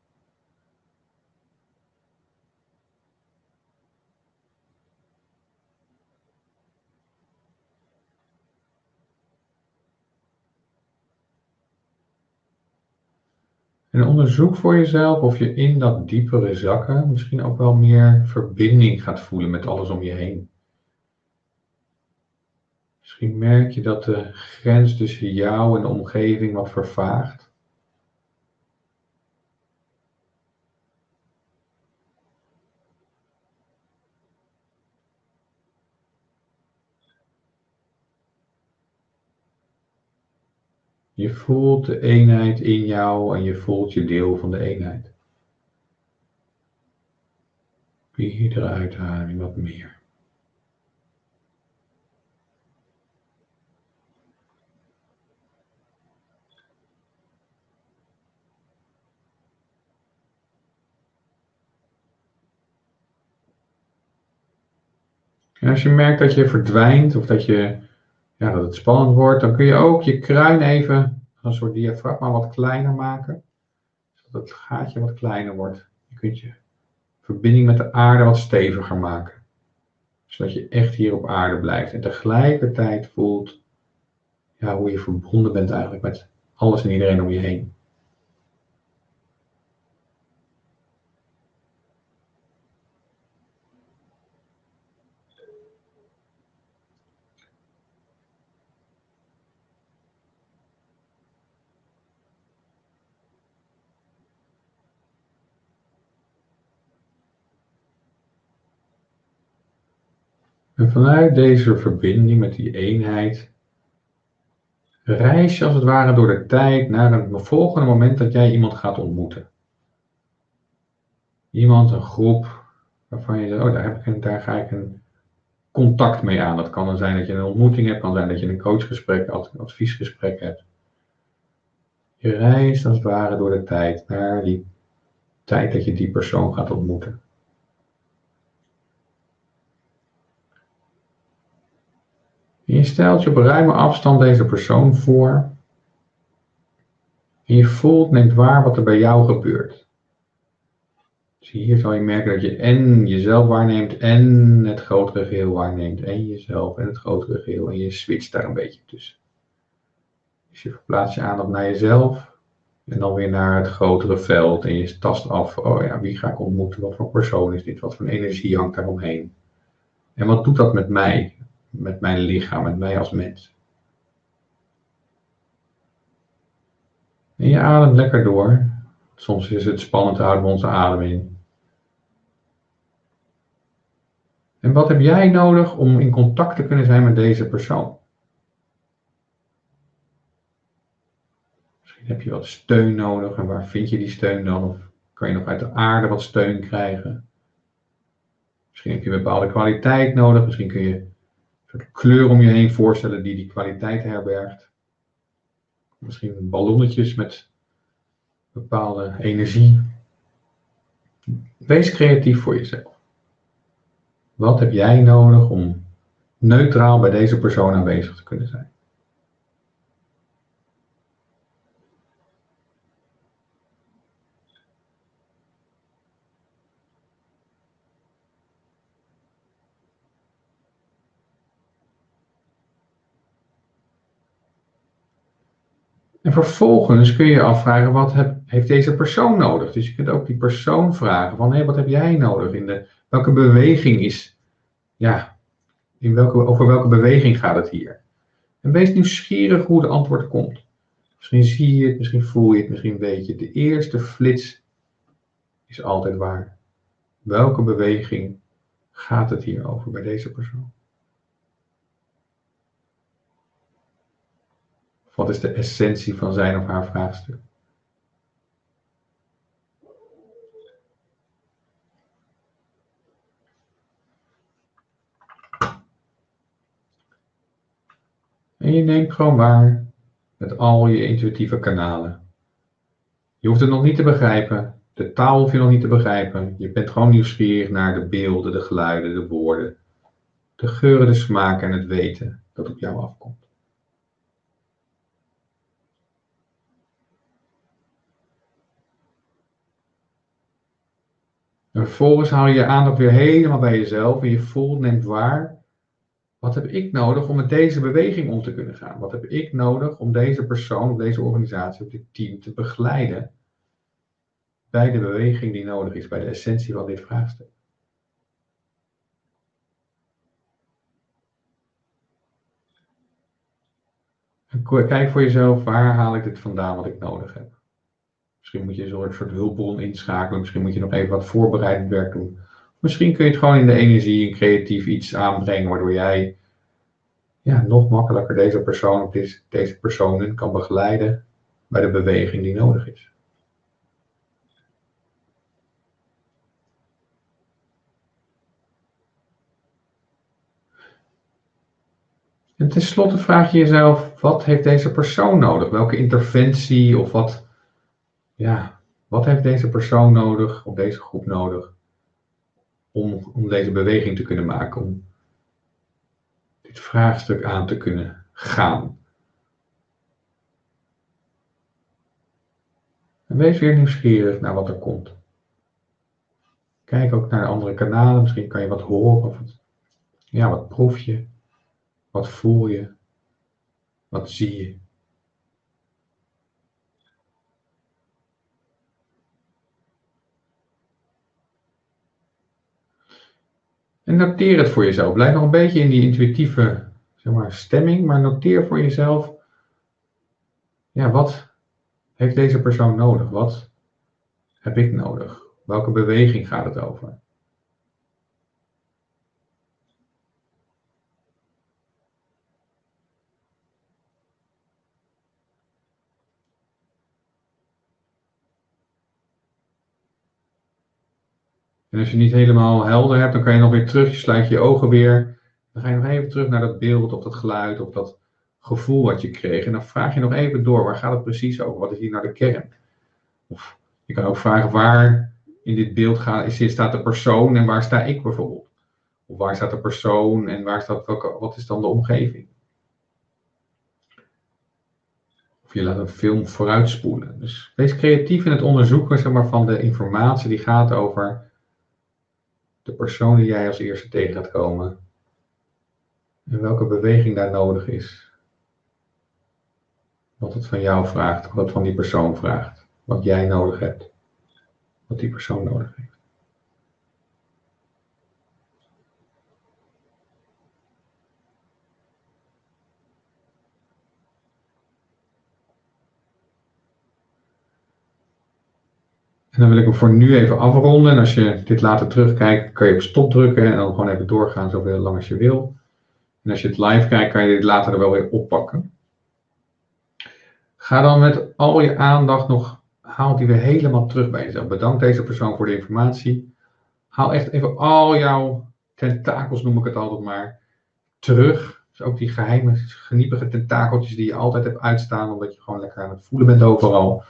En onderzoek voor jezelf of je in dat diepere zakken misschien ook wel meer verbinding gaat voelen met alles om je heen. Misschien merk je dat de grens tussen jou en de omgeving wat vervaagt. Je voelt de eenheid in jou en je voelt je deel van de eenheid. Iedere uitademing wat meer. En als je merkt dat je verdwijnt of dat je ja, dat het spannend wordt, dan kun je ook je kruin even een soort diafragma wat kleiner maken. Zodat het gaatje wat kleiner wordt. Je kunt je verbinding met de aarde wat steviger maken. Zodat je echt hier op aarde blijft. En tegelijkertijd voelt ja, hoe je verbonden bent eigenlijk met alles en iedereen om je heen. Vanuit deze verbinding met die eenheid reis je als het ware door de tijd naar een volgende moment dat jij iemand gaat ontmoeten. Iemand, een groep, waarvan je zegt, oh daar, heb ik een, daar ga ik een contact mee aan. Dat kan dan zijn dat je een ontmoeting hebt, kan zijn dat je een coachgesprek, een adviesgesprek hebt. Je reist als het ware door de tijd naar die tijd dat je die persoon gaat ontmoeten. Je stelt je op ruime afstand deze persoon voor. En je voelt, neemt waar wat er bij jou gebeurt. Dus hier zal je merken dat je en jezelf waarneemt en het grotere geheel waarneemt. En jezelf en het grotere geheel. En je switcht daar een beetje tussen. Dus je verplaatst je aandacht naar jezelf. En dan weer naar het grotere veld. En je tast af, oh ja, wie ga ik ontmoeten? Wat voor persoon is dit? Wat voor energie hangt daar omheen? En wat doet dat met mij? Met mijn lichaam, met mij als mens. En je ademt lekker door. Soms is het spannend, houden we onze adem in. En wat heb jij nodig om in contact te kunnen zijn met deze persoon? Misschien heb je wat steun nodig en waar vind je die steun dan? Of Kan je nog uit de aarde wat steun krijgen? Misschien heb je een bepaalde kwaliteit nodig. Misschien kun je kleur om je heen voorstellen die die kwaliteit herbergt. Misschien ballonnetjes met bepaalde energie. Wees creatief voor jezelf. Wat heb jij nodig om neutraal bij deze persoon aanwezig te kunnen zijn? En vervolgens kun je je afvragen, wat heeft deze persoon nodig? Dus je kunt ook die persoon vragen van, hé, wat heb jij nodig? In de, welke beweging is, ja, in welke, over welke beweging gaat het hier? En wees nieuwsgierig hoe de antwoord komt. Misschien zie je het, misschien voel je het, misschien weet je het. De eerste flits is altijd waar. Welke beweging gaat het hier over bij deze persoon? Wat is de essentie van zijn of haar vraagstuk? En je neemt gewoon waar met al je intuïtieve kanalen. Je hoeft het nog niet te begrijpen. De taal hoef je nog niet te begrijpen. Je bent gewoon nieuwsgierig naar de beelden, de geluiden, de woorden. De geuren, de smaken en het weten dat op jou afkomt. Vervolgens haal je je aandacht weer helemaal bij jezelf en je voelt, neemt waar. Wat heb ik nodig om met deze beweging om te kunnen gaan? Wat heb ik nodig om deze persoon, of deze organisatie, dit team te begeleiden bij de beweging die nodig is, bij de essentie van dit vraagstuk? kijk voor jezelf, waar haal ik dit vandaan wat ik nodig heb? Misschien moet je een soort hulpbron inschakelen. Misschien moet je nog even wat voorbereidend werk doen. Misschien kun je het gewoon in de energie en creatief iets aanbrengen, waardoor jij ja, nog makkelijker deze persoon of deze, deze personen kan begeleiden bij de beweging die nodig is. En tenslotte vraag je jezelf, wat heeft deze persoon nodig? Welke interventie of wat ja, wat heeft deze persoon nodig, of deze groep nodig, om, om deze beweging te kunnen maken, om dit vraagstuk aan te kunnen gaan. En wees weer nieuwsgierig naar wat er komt. Kijk ook naar de andere kanalen, misschien kan je wat horen, of ja, wat proef je, wat voel je, wat zie je. En noteer het voor jezelf. Blijf nog een beetje in die intuïtieve zeg maar, stemming, maar noteer voor jezelf. Ja, wat heeft deze persoon nodig? Wat heb ik nodig? Welke beweging gaat het over? En als je niet helemaal helder hebt, dan kan je nog weer terug, je sluit je ogen weer. Dan ga je nog even terug naar dat beeld of dat geluid of dat gevoel wat je kreeg. En dan vraag je nog even door, waar gaat het precies over? Wat is hier naar de kern? Of je kan ook vragen, waar in dit beeld gaat, staat de persoon en waar sta ik bijvoorbeeld? Of waar staat de persoon en waar staat, welke, wat is dan de omgeving? Of je laat een film vooruitspoelen. Dus wees creatief in het onderzoeken zeg maar, van de informatie die gaat over de persoon die jij als eerste tegen gaat komen. En welke beweging daar nodig is. Wat het van jou vraagt, wat het van die persoon vraagt. Wat jij nodig hebt. Wat die persoon nodig heeft. Dan wil ik hem voor nu even afronden. En als je dit later terugkijkt, kan je op stop drukken en dan gewoon even doorgaan zoveel lang als je wil. En als je het live kijkt, kan je dit later er wel weer oppakken. Ga dan met al je aandacht nog haal die weer helemaal terug bij jezelf. Bedank deze persoon voor de informatie. Haal echt even al jouw tentakels, noem ik het altijd maar, terug. Dus ook die geheime, geniepige tentakeltjes die je altijd hebt uitstaan, omdat je gewoon lekker aan het voelen bent overal.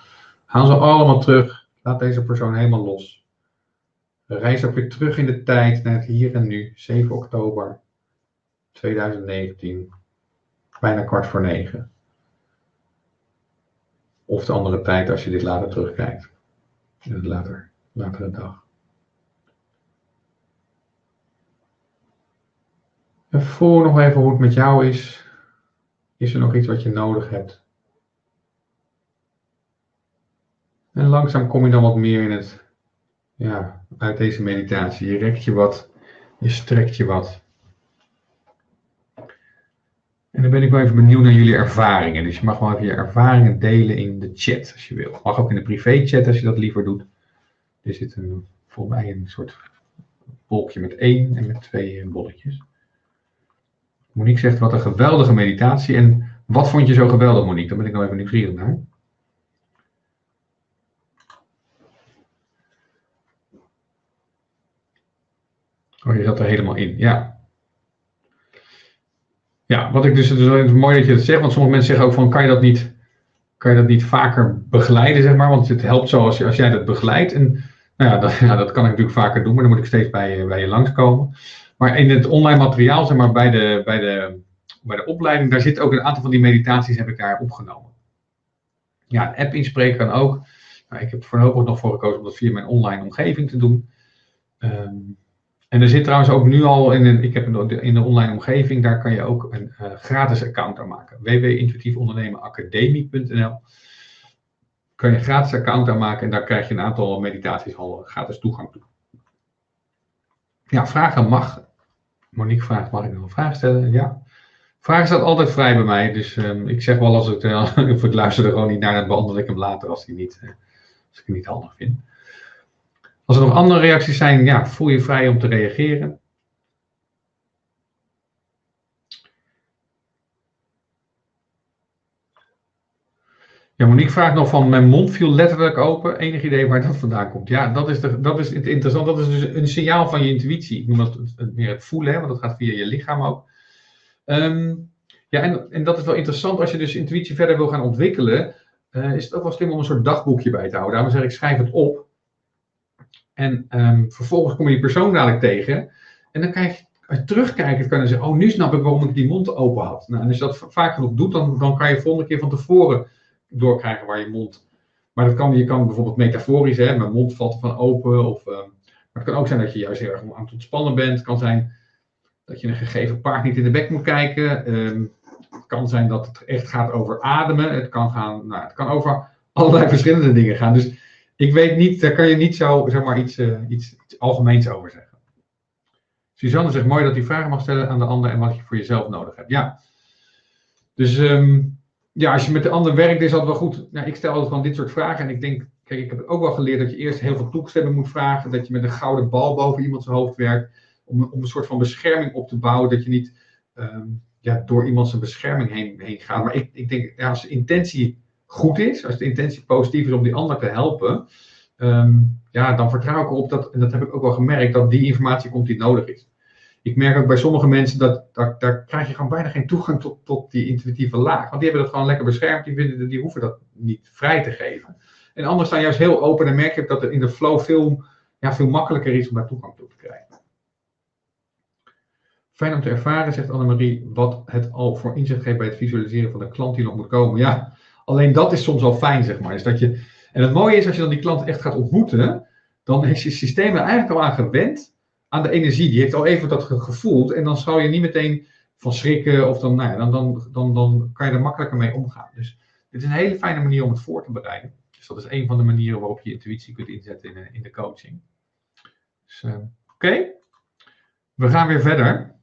Haal ze allemaal terug. Laat deze persoon helemaal los. Reis ook weer terug in de tijd naar het hier en nu, 7 oktober 2019, bijna kwart voor negen. Of de andere tijd als je dit later terugkijkt, in het later, latere dag. En voel nog even hoe het met jou is. Is er nog iets wat je nodig hebt? En langzaam kom je dan wat meer in het, ja, uit deze meditatie. Je rekt je wat, je strekt je wat. En dan ben ik wel even benieuwd naar jullie ervaringen. Dus je mag wel even je ervaringen delen in de chat als je wil. Mag ook in de privé chat als je dat liever doet. Er zit een, volgens mij een soort wolkje met één en met twee bolletjes. Monique zegt wat een geweldige meditatie. En wat vond je zo geweldig, Monique? Daar ben ik nou even nieuwsgierig naar. Oh, je zat er helemaal in. Ja. Ja, wat ik dus, het is mooi dat je dat zegt, want sommige mensen zeggen ook van, kan je dat niet, kan je dat niet vaker begeleiden, zeg maar, want het helpt zo als, je, als jij dat begeleidt. En nou ja dat, [laughs] ja, dat kan ik natuurlijk vaker doen, maar dan moet ik steeds bij, bij je langskomen. Maar in het online materiaal, zeg maar, bij de, bij de, bij de opleiding, daar zit ook een aantal van die meditaties heb ik daar opgenomen. Ja, app inspreken kan ook. Nou, ik heb voorlopig nog voor gekozen om dat via mijn online omgeving te doen. Um, en er zit trouwens ook nu al in, een, ik heb in de online omgeving, daar kan je ook een uh, gratis account aanmaken. www.intuïtiefondernemenacademie.nl Kan je een gratis account aanmaken en daar krijg je een aantal meditaties al gratis toegang toe. Ja, vragen mag. Monique vraagt, mag ik nog een vraag stellen? Ja. Vragen staat altijd vrij bij mij, dus um, ik zeg wel als ik, uh, ik luister er gewoon niet naar, dan behandel ik hem later als, die niet, uh, als ik het niet handig vind. Als er nog andere reacties zijn, ja, voel je vrij om te reageren. Ja, Monique vraagt nog van, mijn mond viel letterlijk open. Enig idee waar dat vandaan komt? Ja, dat is, de, dat is interessant. Dat is dus een signaal van je intuïtie. Ik noem dat meer het voelen, hè, want dat gaat via je lichaam ook. Um, ja, en, en dat is wel interessant. Als je dus intuïtie verder wil gaan ontwikkelen, uh, is het ook wel slim om een soort dagboekje bij te houden. Daarom zeg ik, schrijf het op. En um, vervolgens kom je die persoon dadelijk tegen. En dan kijk je, je terugkijkt, kan je zeggen, oh, nu snap ik waarom ik die mond open had. Nou, en als je dat vaak genoeg doet, dan, dan kan je volgende keer van tevoren doorkrijgen waar je mond... Maar dat kan, je kan bijvoorbeeld metaforisch, hè, mijn mond valt van open. Of, um, maar het kan ook zijn dat je juist heel erg aan het ontspannen bent. Het kan zijn dat je een gegeven paard niet in de bek moet kijken. Um, het kan zijn dat het echt gaat over ademen. Het kan, gaan, nou, het kan over allerlei verschillende dingen gaan. Dus ik weet niet, daar kan je niet zo zeg maar, iets, uh, iets, iets, algemeens over zeggen. Suzanne zegt mooi dat hij vragen mag stellen aan de ander en wat je voor jezelf nodig hebt. Ja. Dus um, ja, als je met de ander werkt, is dat wel goed. Nou, ik stel altijd van dit soort vragen en ik denk, kijk, ik heb ook wel geleerd dat je eerst heel veel toestemming moet vragen. Dat je met een gouden bal boven iemand zijn hoofd werkt. Om, om een soort van bescherming op te bouwen. Dat je niet um, ja, door iemand zijn bescherming heen, heen gaat. Maar ik, ik denk, ja, als intentie goed is, als de intentie positief is om die ander te helpen, um, ja, dan vertrouw ik erop dat, en dat heb ik ook wel gemerkt, dat die informatie komt die nodig is. Ik merk ook bij sommige mensen dat, dat daar krijg je gewoon bijna geen toegang tot, tot die intuïtieve laag. Want die hebben dat gewoon lekker beschermd, die, vinden, die hoeven dat niet vrij te geven. En anderen staan juist heel open en merk je dat er in de flow veel, ja, veel makkelijker is om daar toegang toe te krijgen. Fijn om te ervaren, zegt Annemarie, wat het al voor inzicht geeft bij het visualiseren van de klant die nog moet komen. Ja, Alleen dat is soms al fijn, zeg maar. Is dat je, en het mooie is, als je dan die klant echt gaat ontmoeten, dan is je systeem er eigenlijk al aan gewend aan de energie. Die heeft al even dat gevoeld en dan zal je niet meteen van schrikken of dan, nou ja, dan, dan, dan, dan kan je er makkelijker mee omgaan. Dus dit is een hele fijne manier om het voor te bereiden. Dus dat is een van de manieren waarop je intuïtie kunt inzetten in, eh, in de coaching. Dus, uh, Oké, we gaan weer verder.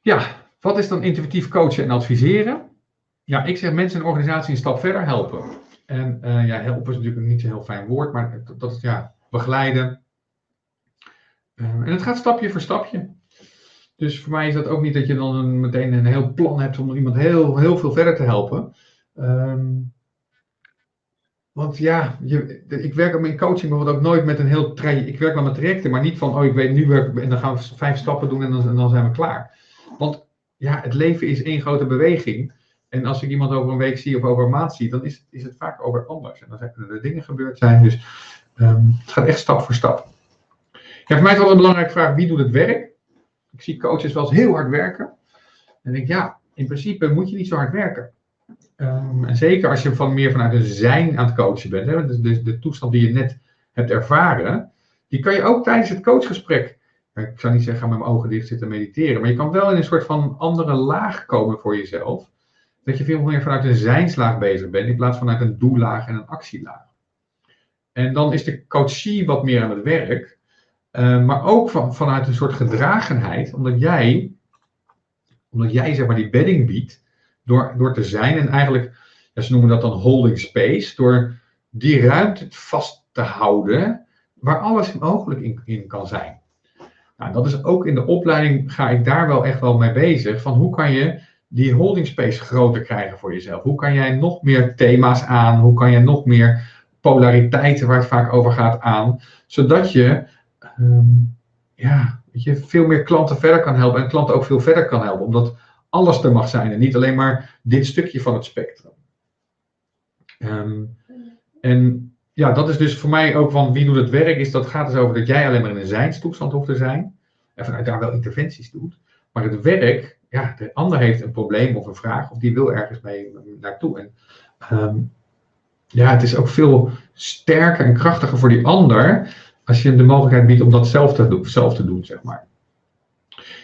Ja, wat is dan intuïtief coachen en adviseren? Ja, ik zeg mensen en organisatie een stap verder helpen. En uh, ja, helpen is natuurlijk niet zo'n heel fijn woord, maar dat ja, begeleiden. Uh, en het gaat stapje voor stapje. Dus voor mij is dat ook niet dat je dan een, meteen een heel plan hebt om iemand heel, heel veel verder te helpen. Ehm, want ja, je, ik werk ook in coaching bijvoorbeeld ook nooit met een heel traject. Ik werk wel met trajecten, maar niet van, oh ik weet nu werk en dan gaan we vijf stappen doen en dan, en dan zijn we klaar. Want ja, het leven is één grote beweging. En als ik iemand over een week zie of over een maand zie, dan is, is het vaak over anders. En dan zijn er dingen gebeurd zijn. Dus um, het gaat echt stap voor stap. Ja, voor mij is wel een belangrijke vraag, wie doet het werk? Ik zie coaches wel eens heel hard werken. En denk ja, in principe moet je niet zo hard werken. Um, en zeker als je van meer vanuit een zijn aan het coachen bent. Hè, dus de, de toestand die je net hebt ervaren, die kan je ook tijdens het coachgesprek ik zou niet zeggen, ga met mijn ogen dicht zitten mediteren, maar je kan wel in een soort van andere laag komen voor jezelf. Dat je veel meer vanuit een zijnslaag bezig bent, in plaats van vanuit een doellaag en een actielaag. En dan is de coachie wat meer aan het werk, uh, maar ook van, vanuit een soort gedragenheid, omdat jij, omdat jij zeg maar die bedding biedt, door, door te zijn en eigenlijk, ze noemen dat dan holding space, door die ruimte vast te houden waar alles mogelijk in, in kan zijn. Nou, dat is ook in de opleiding ga ik daar wel echt wel mee bezig. Van hoe kan je die holding space groter krijgen voor jezelf? Hoe kan jij nog meer thema's aan? Hoe kan je nog meer polariteiten waar het vaak over gaat aan? Zodat je um, ja, je veel meer klanten verder kan helpen en klanten ook veel verder kan helpen. Omdat alles er mag zijn en niet alleen maar dit stukje van het spectrum. Um, en ja, dat is dus voor mij ook van wie doet het werk, is dat gaat dus over dat jij alleen maar in een zijnstoestand hoeft te zijn. En vanuit daar wel interventies doet. Maar het werk, ja, de ander heeft een probleem of een vraag, of die wil ergens mee naartoe. En um, ja, het is ook veel sterker en krachtiger voor die ander als je hem de mogelijkheid biedt om dat zelf te doen, zelf te doen zeg maar.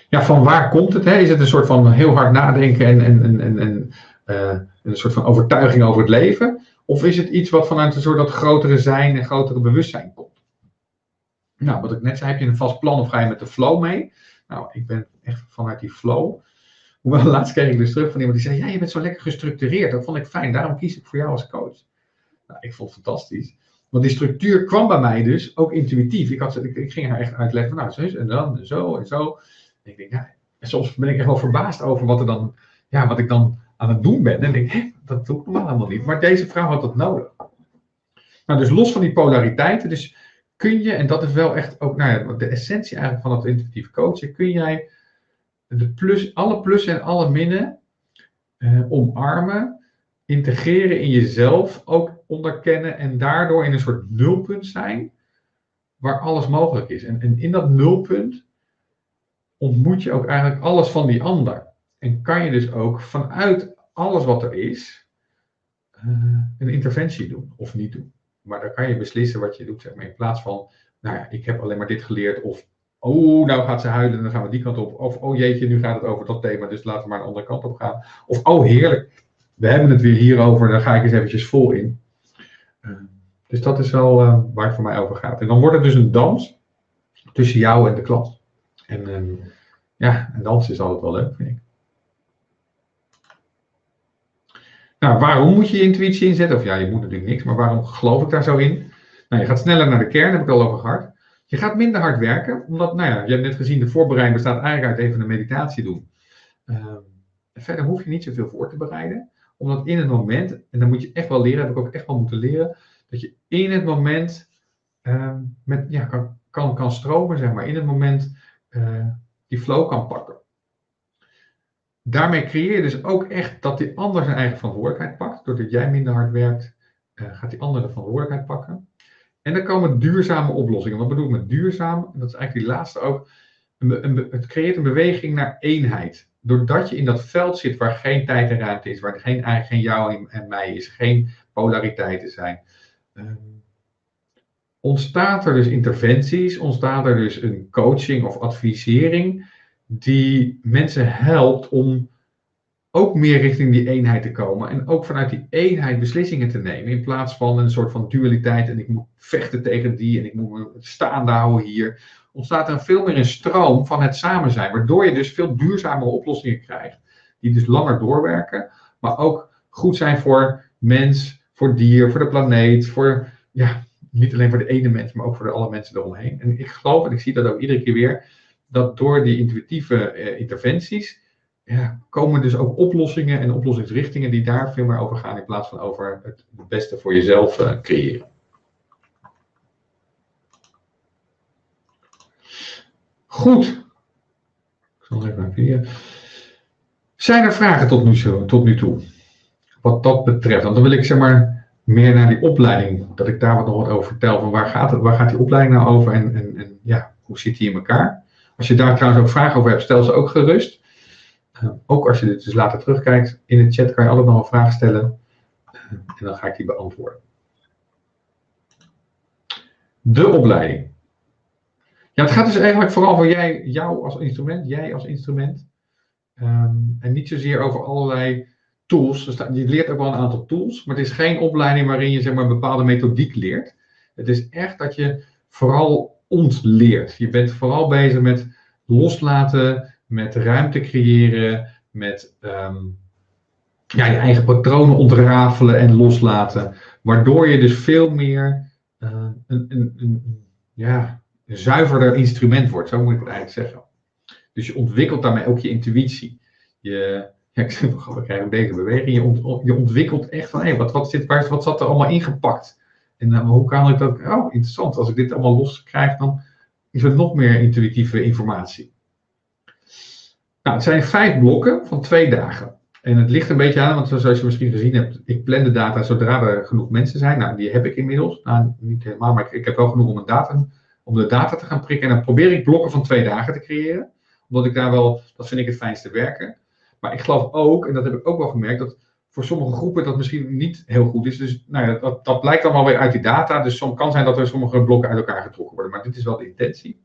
Ja, van waar komt het? Hè? Is het een soort van heel hard nadenken en, en, en, en, uh, een soort van overtuiging over het leven? Of is het iets wat vanuit een soort dat grotere zijn en grotere bewustzijn komt? Nou, wat ik net zei, heb je een vast plan of ga je met de flow mee? Nou, ik ben echt vanuit die flow. Hoewel, [laughs] laatst kreeg ik dus terug van iemand die zei: Ja, je bent zo lekker gestructureerd. Dat vond ik fijn, daarom kies ik voor jou als coach. Nou, ik vond het fantastisch. Want die structuur kwam bij mij dus ook intuïtief. Ik, had, ik, ik ging haar echt uitleggen: Nou, zo en dan, en zo en zo. En ik denk, ja, en soms ben ik echt wel verbaasd over wat, er dan, ja, wat ik dan aan het doen ben. En denk ik, dat doe ik normaal helemaal niet. Maar deze vrouw had dat nodig. Nou, dus los van die polariteiten, dus kun je, en dat is wel echt ook nou ja, de essentie eigenlijk van het intuïtief coachen, kun jij de plus, alle plussen en alle minnen eh, omarmen, integreren in jezelf, ook onderkennen en daardoor in een soort nulpunt zijn waar alles mogelijk is. En, en in dat nulpunt ontmoet je ook eigenlijk alles van die ander. En kan je dus ook vanuit alles wat er is, uh, een interventie doen of niet doen. Maar dan kan je beslissen wat je doet, zeg maar. In plaats van, nou ja, ik heb alleen maar dit geleerd. Of, oh, nou gaat ze huilen en dan gaan we die kant op. Of, oh jeetje, nu gaat het over dat thema, dus laten we maar een andere kant op gaan. Of, oh heerlijk, we hebben het weer hierover, daar ga ik eens eventjes vol in. Uh, dus dat is wel uh, waar het voor mij over gaat. En dan wordt het dus een dans tussen jou en de klant. En ehm, ja, een dans is altijd wel leuk, vind ik. Nou, waarom moet je je intuïtie inzetten? Of ja, je moet natuurlijk niks, maar waarom geloof ik daar zo in? Nou, je gaat sneller naar de kern, heb ik al over gehad. Je gaat minder hard werken, omdat, nou ja, je hebt net gezien, de voorbereiding bestaat eigenlijk uit even een meditatie doen. Uh, verder hoef je niet zoveel voor te bereiden, omdat in het moment, en dan moet je echt wel leren, heb ik ook echt wel moeten leren, dat je in het moment uh, met, ja, kan, kan, stromen, zeg maar, in het moment uh, die flow kan pakken daarmee creëer je dus ook echt dat die ander zijn eigen verantwoordelijkheid pakt. Doordat jij minder hard werkt, uh, gaat die ander de verantwoordelijkheid pakken. En dan komen duurzame oplossingen. Wat bedoel ik met duurzaam? Dat is eigenlijk die laatste ook. Een, een, het creëert een beweging naar eenheid. Doordat je in dat veld zit waar geen tijd en ruimte is, waar geen, geen jou en mij is, geen polariteiten zijn. Um, ontstaat er dus interventies, ontstaat er dus een coaching of advisering die mensen helpt om ook meer richting die eenheid te komen. En ook vanuit die eenheid beslissingen te nemen. In plaats van een soort van dualiteit. En ik moet vechten tegen die. En ik moet me staande houden hier. Ontstaat er veel meer een stroom van het samen zijn. Waardoor je dus veel duurzamere oplossingen krijgt. Die dus langer doorwerken. Maar ook goed zijn voor mens, voor dier, voor de planeet. Voor, ja, niet alleen voor de ene mens, maar ook voor de alle mensen eromheen. En ik geloof, en ik zie dat ook iedere keer weer dat door die intuïtieve uh, interventies ja, komen dus ook oplossingen en oplossingsrichtingen die daar veel meer over gaan in plaats van over het beste voor jezelf uh, creëren. Goed. Ik zal even naar Zijn er vragen tot nu, tot nu toe? Wat dat betreft. Want dan wil ik zeg maar meer naar die opleiding, dat ik daar wat nog wat over vertel. Van waar gaat, het, waar gaat die opleiding nou over en, en, en ja, hoe zit die in elkaar? Als je daar trouwens ook vragen over hebt, stel ze ook gerust. Uh, ook als je dit dus later terugkijkt, in de chat kan je nog een vraag stellen. Uh, en dan ga ik die beantwoorden. De opleiding. Ja, het gaat dus eigenlijk vooral over jij, jou als instrument, jij als instrument. Um, en niet zozeer over allerlei tools. Je leert ook wel een aantal tools, maar het is geen opleiding waarin je zeg maar, een bepaalde methodiek leert. Het is echt dat je vooral ontleert. Je bent vooral bezig met loslaten, met ruimte creëren, met um, ja, je eigen patronen ontrafelen en loslaten. Waardoor je dus veel meer uh, een, een, ja, een zuiverder instrument wordt, zo moet ik het eigenlijk zeggen. Dus je ontwikkelt daarmee ook je intuïtie. Je, [laughs] ja, ik zeg beweging. Je, ont, je ontwikkelt echt van, hé, wat, wat, waar, wat zat er allemaal ingepakt? En uh, hoe kan ik dat, oh, interessant, als ik dit allemaal los krijg, dan is er nog meer intuïtieve informatie. Nou, het zijn vijf blokken van twee dagen. En het ligt een beetje aan, want zoals je misschien gezien hebt, ik plan de data zodra er genoeg mensen zijn. Nou, die heb ik inmiddels. Nou, niet helemaal, maar ik, heb wel genoeg om om de data te gaan prikken. En dan probeer ik blokken van twee dagen te creëren. Omdat ik daar wel, dat vind ik het fijnste werken. Maar ik geloof ook, en dat heb ik ook wel gemerkt, dat voor sommige groepen dat misschien niet heel goed is. Dus nou ja, dat, dat blijkt wel weer uit die data. Dus het kan zijn dat er sommige blokken uit elkaar getrokken worden. Maar dit is wel de intentie.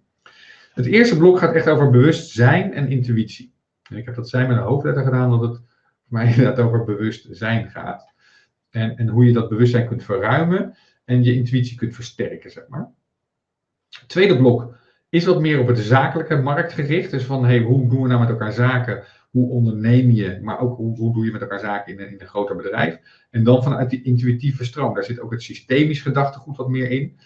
Het eerste blok gaat echt over bewustzijn en intuïtie. En ik heb dat zijn met een hoofdletter gedaan, omdat het voor mij [laughs] inderdaad over bewustzijn gaat. En, en hoe je dat bewustzijn kunt verruimen en je intuïtie kunt versterken, zeg maar. Het tweede blok is wat meer op het zakelijke markt gericht. Dus van hey, hoe doen we nou met elkaar zaken? Hoe onderneem je? Maar ook hoe, hoe doe je met elkaar zaken in in een groter bedrijf? En dan vanuit die intuïtieve stroom. Daar zit ook het systemisch gedachtegoed wat meer in.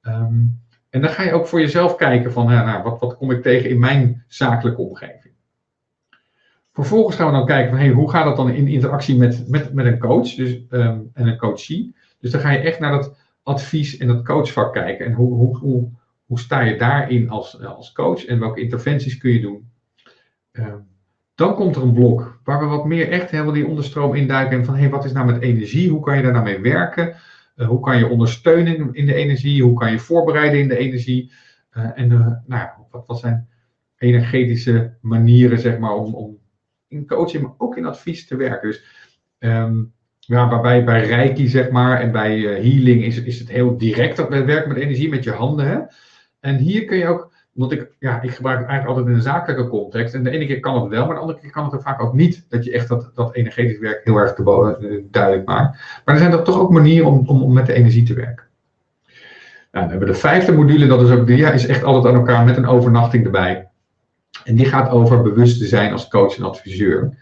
Ehm, en dan ga je ook voor jezelf kijken van nou, wat, wat kom ik tegen in mijn zakelijke omgeving. Vervolgens gaan we dan kijken van hoe gaat dat dan in interactie met, met, met een coach dus, um, en een coachie. Dus dan ga je echt naar dat advies en dat coachvak kijken. En hoe, hoe, hoe, hoe sta je daarin als, als coach en welke interventies kun je doen? Ehm, dan komt er een blok waar we wat meer echt helemaal die onderstroom induiken. En van hey, wat is nou met energie? Hoe kan je daar nou werken? Uh, hoe kan je ondersteunen in de energie? Hoe kan je voorbereiden in de energie? Uh, en uh, nou, wat, wat zijn energetische manieren zeg maar, om, om in coaching, maar ook in advies te werken? Dus um, ja, waarbij bij Reiki zeg maar, en bij healing is, is het heel direct dat we werken met energie, met je handen. Hè? En hier kun je ook, want ik, ja, ik gebruik het eigenlijk altijd in een zakelijke context. En de ene keer kan het wel, maar de andere keer kan het er vaak ook niet. Dat je echt dat, dat energetisch werk heel erg te, eh, duidelijk maakt. Maar er zijn er toch ook manieren om, om, om met de energie te werken. Nou, dan hebben we de vijfde module, dat is ook de, ja, is echt altijd aan elkaar met een overnachting erbij. En die gaat over bewust te zijn als coach en adviseur.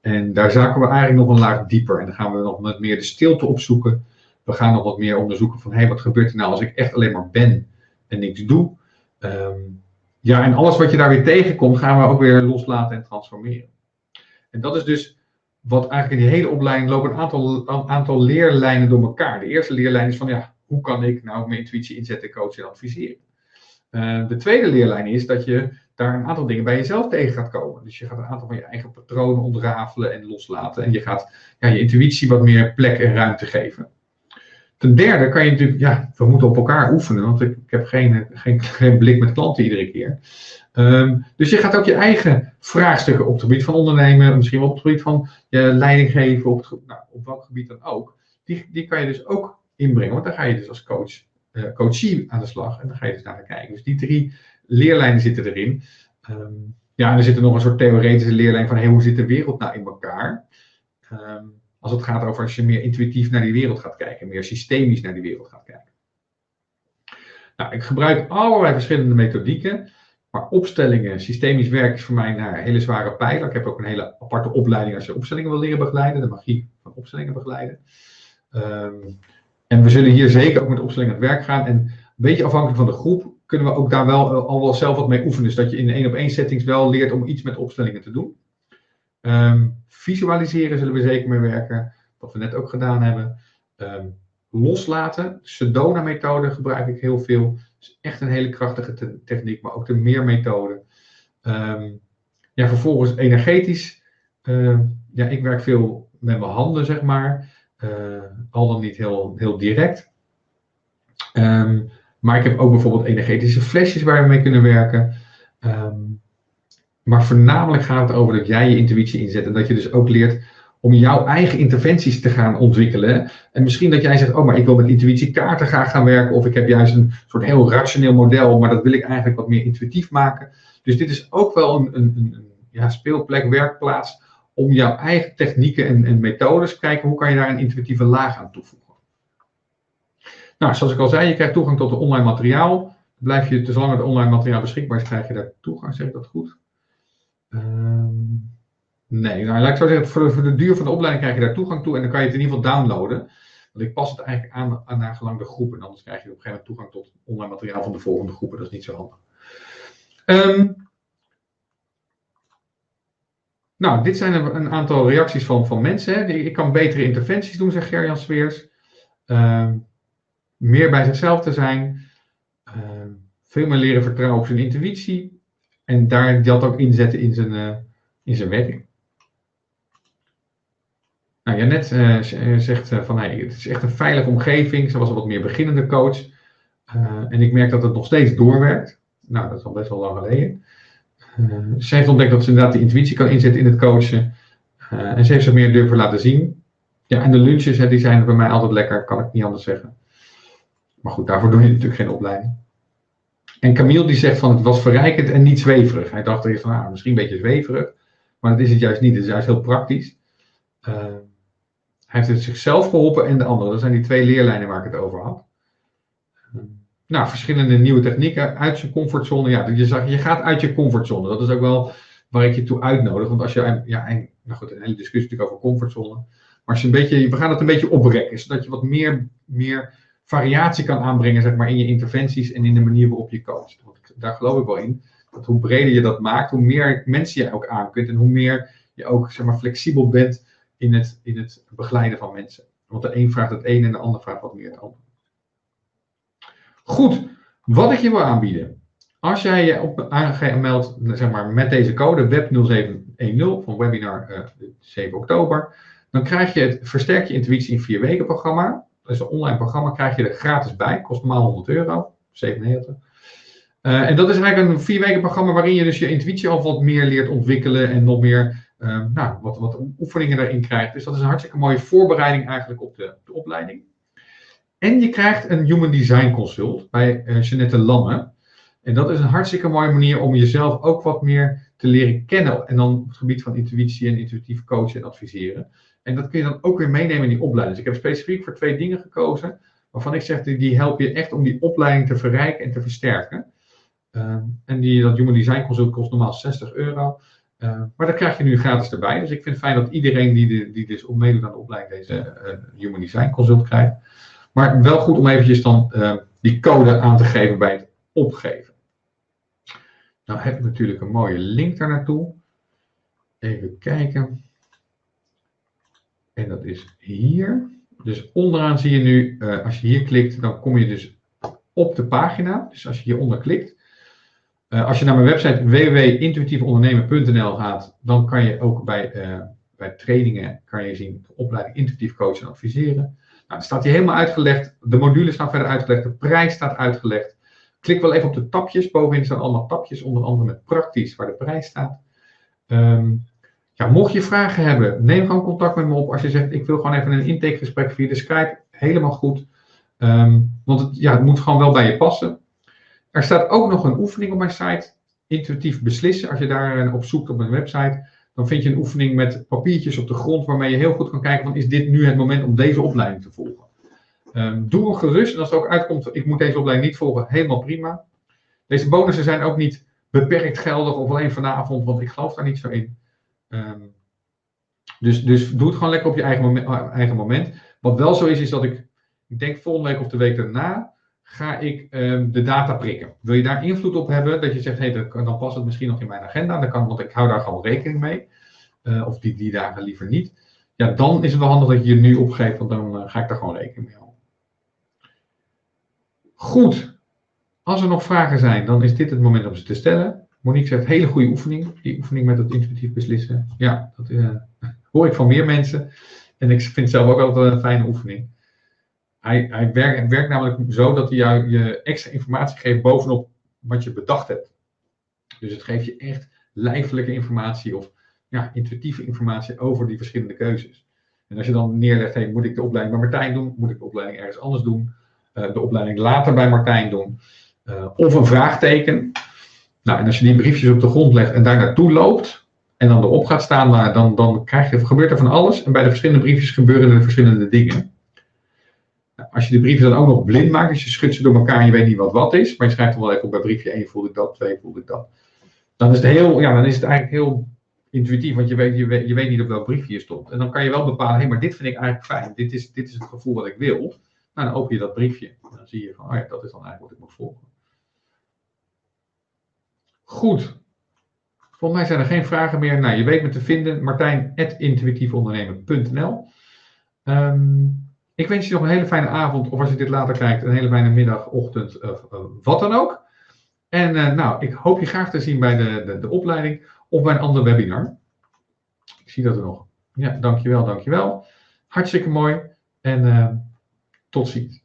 En daar zaken we eigenlijk nog een laag dieper. En dan gaan we nog wat meer de stilte opzoeken. We gaan nog wat meer onderzoeken van, hé, hey, wat gebeurt er nou als ik echt alleen maar ben en niks doe. Ehm, ja, en alles wat je daar weer tegenkomt, gaan we ook weer loslaten en transformeren. En dat is dus wat eigenlijk in die hele opleiding lopen een aantal, aantal leerlijnen door elkaar. De eerste leerlijn is van, ja, hoe kan ik nou mijn intuïtie inzetten, coachen en adviseren? Uh, de tweede leerlijn is dat je daar een aantal dingen bij jezelf tegen gaat komen. Dus je gaat een aantal van je eigen patronen ontrafelen en loslaten. En je gaat ja, je intuïtie wat meer plek en ruimte geven. Ten derde kan je natuurlijk, ja, we moeten op elkaar oefenen, want ik, ik heb geen, geen, geen blik met klanten iedere keer. Um, dus je gaat ook je eigen vraagstukken op het gebied van ondernemen, misschien wel op het gebied van je leiding geven, op, nou, op welk gebied dan ook. Die, die kan je dus ook inbrengen, want dan ga je dus als coach, uh, coachie aan de slag en dan ga je dus naar kijken. Dus die drie leerlijnen zitten erin. Um, ja, en er zit nog een soort theoretische leerlijn van hoe zit de wereld nou in elkaar? Um, als het gaat over als je meer intuïtief naar die wereld gaat kijken, meer systemisch naar die wereld gaat kijken. Nou, ik gebruik allerlei verschillende methodieken, maar opstellingen, systemisch werk is voor mij een hele zware pijler. Ik heb ook een hele aparte opleiding als je opstellingen wil leren begeleiden, de magie van opstellingen begeleiden. Um, en we zullen hier zeker ook met opstellingen aan het werk gaan. En een beetje afhankelijk van de groep kunnen we ook daar wel al wel zelf wat mee oefenen. Dus dat je in één op één settings wel leert om iets met opstellingen te doen. Ehm, visualiseren zullen we zeker mee werken, wat we net ook gedaan hebben. Ehm, loslaten, Sedona-methode gebruik ik heel veel. Is echt een hele krachtige techniek, maar ook de meer-methode. Ehm, ja, vervolgens energetisch. ja, ik werk veel met mijn handen, zeg maar. Uh, al dan niet heel, heel direct. maar ik heb ook bijvoorbeeld energetische flesjes waar we mee kunnen werken. Maar voornamelijk gaat het over dat jij je intuïtie inzet en dat je dus ook leert om jouw eigen interventies te gaan ontwikkelen. En misschien dat jij zegt, oh, maar ik wil met intuïtiekaarten graag gaan werken, of ik heb juist een soort heel rationeel model, maar dat wil ik eigenlijk wat meer intuïtief maken. Dus dit is ook wel een, een, een ja, speelplek, werkplaats, om jouw eigen technieken en, en methodes, kijken hoe kan je daar een intuïtieve laag aan toevoegen. Nou, zoals ik al zei, je krijgt toegang tot het online materiaal. Blijf je, zolang het online materiaal beschikbaar is, krijg je daar toegang, zeg ik dat goed? Ehm, nee, nou, laat ik zeggen, voor, de duur van de opleiding krijg je daar toegang toe en dan kan je het in ieder geval downloaden. Want ik pas het eigenlijk aan, aan naar gelang de groepen. Anders krijg je op een gegeven moment toegang tot online materiaal van de volgende groepen. Dat is niet zo handig. Um, nou, dit zijn een aantal reacties van, van mensen. Hè. Ik kan betere interventies doen, zegt Gerjan Sweers. Um, meer bij zichzelf te zijn. veel meer leren vertrouwen op zijn intuïtie. En daar dat ook inzetten in zijn, uh, in zijn werking. Nou, Janet uh, zegt van hey, het is echt een veilige omgeving. Ze was een wat meer beginnende coach. En ik merk dat het nog steeds doorwerkt. Nou, dat is al best wel lang geleden. ze heeft ontdekt dat ze inderdaad de intuïtie kan inzetten in het coachen. en ze heeft zich meer durven laten zien. Ja, en de lunches hè, die zijn bij mij altijd lekker, kan ik niet anders zeggen. Maar goed, daarvoor doe je natuurlijk geen opleiding. En Camille die zegt van het was verrijkend en niet zweverig. Hij dacht eerst van nou, misschien een beetje zweverig, maar dat is het juist niet. Het is juist heel praktisch. Uh, hij heeft het zichzelf geholpen en de anderen. Dat zijn die twee leerlijnen waar ik het over had. Uh, nou, verschillende nieuwe technieken uit je comfortzone. Ja, je, zag, je gaat uit je comfortzone. Dat is ook wel waar ik je toe uitnodig. Want als je, ja, nou goed, een hele discussie natuurlijk over comfortzone. Maar als een beetje, we gaan het een beetje oprekken, zodat je wat meer, meer variatie kan aanbrengen zeg maar, in je interventies en in de manier waarop je coacht. Daar geloof ik wel in. Dat hoe breder je dat maakt, hoe meer mensen je ook aan kunt en hoe meer je ook zeg maar, flexibel bent in het, in het begeleiden van mensen. Want de een vraagt het een en de ander vraagt wat meer. Goed, wat ik je wil aanbieden. Als jij je op aangemeld zeg maar, met deze code WEB0710 van webinar uh, 7 oktober, dan krijg je het Versterk je intuïtie in 4 weken programma dus een online programma krijg je er gratis bij. Kost normaal 100 euro, 97. Uh, en dat is eigenlijk een vier weken programma waarin je dus je intuïtie al wat meer leert ontwikkelen en nog meer uh, nou, wat, wat oefeningen daarin krijgt. Dus dat is een hartstikke mooie voorbereiding eigenlijk op de, de opleiding. En je krijgt een Human Design Consult bij Jeanette Lamme. En dat is een hartstikke mooie manier om jezelf ook wat meer te leren kennen. En dan op het gebied van intuïtie en intuïtief coachen en adviseren. En dat kun je dan ook weer meenemen in die opleiding. Dus ik heb specifiek voor twee dingen gekozen, waarvan ik zeg, die helpen je echt om die opleiding te verrijken en te versterken. Ehm, en die, dat Human Design Consult kost normaal 60 euro. Uh, maar dat krijg je nu gratis erbij. Dus ik vind het fijn dat iedereen die, de, die dus op meedoet aan de opleiding deze uh, Human Design Consult krijgt. Maar wel goed om eventjes dan uh, die code aan te geven bij het opgeven. Nou heb ik natuurlijk een mooie link daar naartoe. Even kijken. En dat is hier. Dus onderaan zie je nu, uh, als je hier klikt, dan kom je dus op de pagina. Dus als je hieronder klikt. Uh, als je naar mijn website www.intuïtiefondernemen.nl gaat, dan kan je ook bij, uh, bij trainingen kan je zien opleiding intuïtief coachen en adviseren. Nou, staat hier helemaal uitgelegd. De modules staan verder uitgelegd. De prijs staat uitgelegd. Klik wel even op de tapjes. Bovenin staan allemaal tapjes, onder andere met praktisch waar de prijs staat. Um, mocht je vragen hebben, neem gewoon contact met me op. Als je zegt, ik wil gewoon even een intakegesprek via de Skype, helemaal goed. Um, want het, ja, het moet gewoon wel bij je passen. Er staat ook nog een oefening op mijn site, intuïtief beslissen. Als je daar eh, op zoekt op mijn website, dan vind je een oefening met papiertjes op de grond, waarmee je heel goed kan kijken van, is dit nu het moment om deze opleiding te volgen? Um, doe hem gerust. En als het ook uitkomt, ik moet deze opleiding niet volgen, helemaal prima. Deze bonussen zijn ook niet beperkt geldig of alleen vanavond, want ik geloof daar niet zo in. Um, dus, dus doe het gewoon lekker op je eigen moment, eigen moment. Wat wel zo is, is dat ik, ik denk volgende week of de week daarna, ga ik um, de data prikken. Wil je daar invloed op hebben, dat je zegt, hey, dan past het misschien nog in mijn agenda, dan kan, want ik hou daar gewoon rekening mee. uh, of die, die dagen liever niet, ja, dan is het wel handig dat je je nu opgeeft, want dan uh, ga ik daar gewoon rekening mee houden. Goed, als er nog vragen zijn, dan is dit het moment om ze te stellen. Monique zegt, hele goede oefening, die oefening met het intuïtief beslissen. Ja, dat uh, hoor ik van meer mensen. En ik vind het zelf ook altijd een fijne oefening. Hij, hij werkt, namelijk zo dat hij jou je extra informatie geeft bovenop wat je bedacht hebt. Dus het geeft je echt lijfelijke informatie of ja, intuïtieve informatie over die verschillende keuzes. En als je dan neerlegt, hey, moet ik de opleiding bij Martijn doen? Moet ik de opleiding ergens anders doen? Uh, de opleiding later bij Martijn doen? Uh, of een vraagteken. Nou, en als je die briefjes op de grond legt en daar naartoe loopt, en dan erop gaat staan, dan, dan krijg je, gebeurt er van alles. En bij de verschillende briefjes gebeuren er verschillende dingen. Nou, als je de brieven dan ook nog blind maakt, dus je schudt ze door elkaar en je weet niet wat wat is, maar je schrijft dan wel even op bij briefje 1 voelde ik dat, 2 voelde ik dat. Dan is het, heel, ja, dan is het eigenlijk heel intuïtief, want je weet, je, weet, je weet niet op welk briefje je stond. En dan kan je wel bepalen, hé, hey, maar dit vind ik eigenlijk fijn. Dit is, dit is het gevoel wat ik wil. Nou, dan open je dat briefje. En dan zie je van, oh ja, dat is dan eigenlijk wat ik moet volgen. Goed. Volgens mij zijn er geen vragen meer. Nou, je weet me te vinden. Martijn.intuïtiefondernemen.nl um, Ik wens je nog een hele fijne avond. Of als je dit later kijkt, een hele fijne middag, ochtend, uh, uh, wat dan ook. En uh, nou, ik hoop je graag te zien bij de, de, de opleiding of bij een ander webinar. Ik zie dat er nog. Ja, dankjewel, dankjewel. Hartstikke mooi. En tot ziens.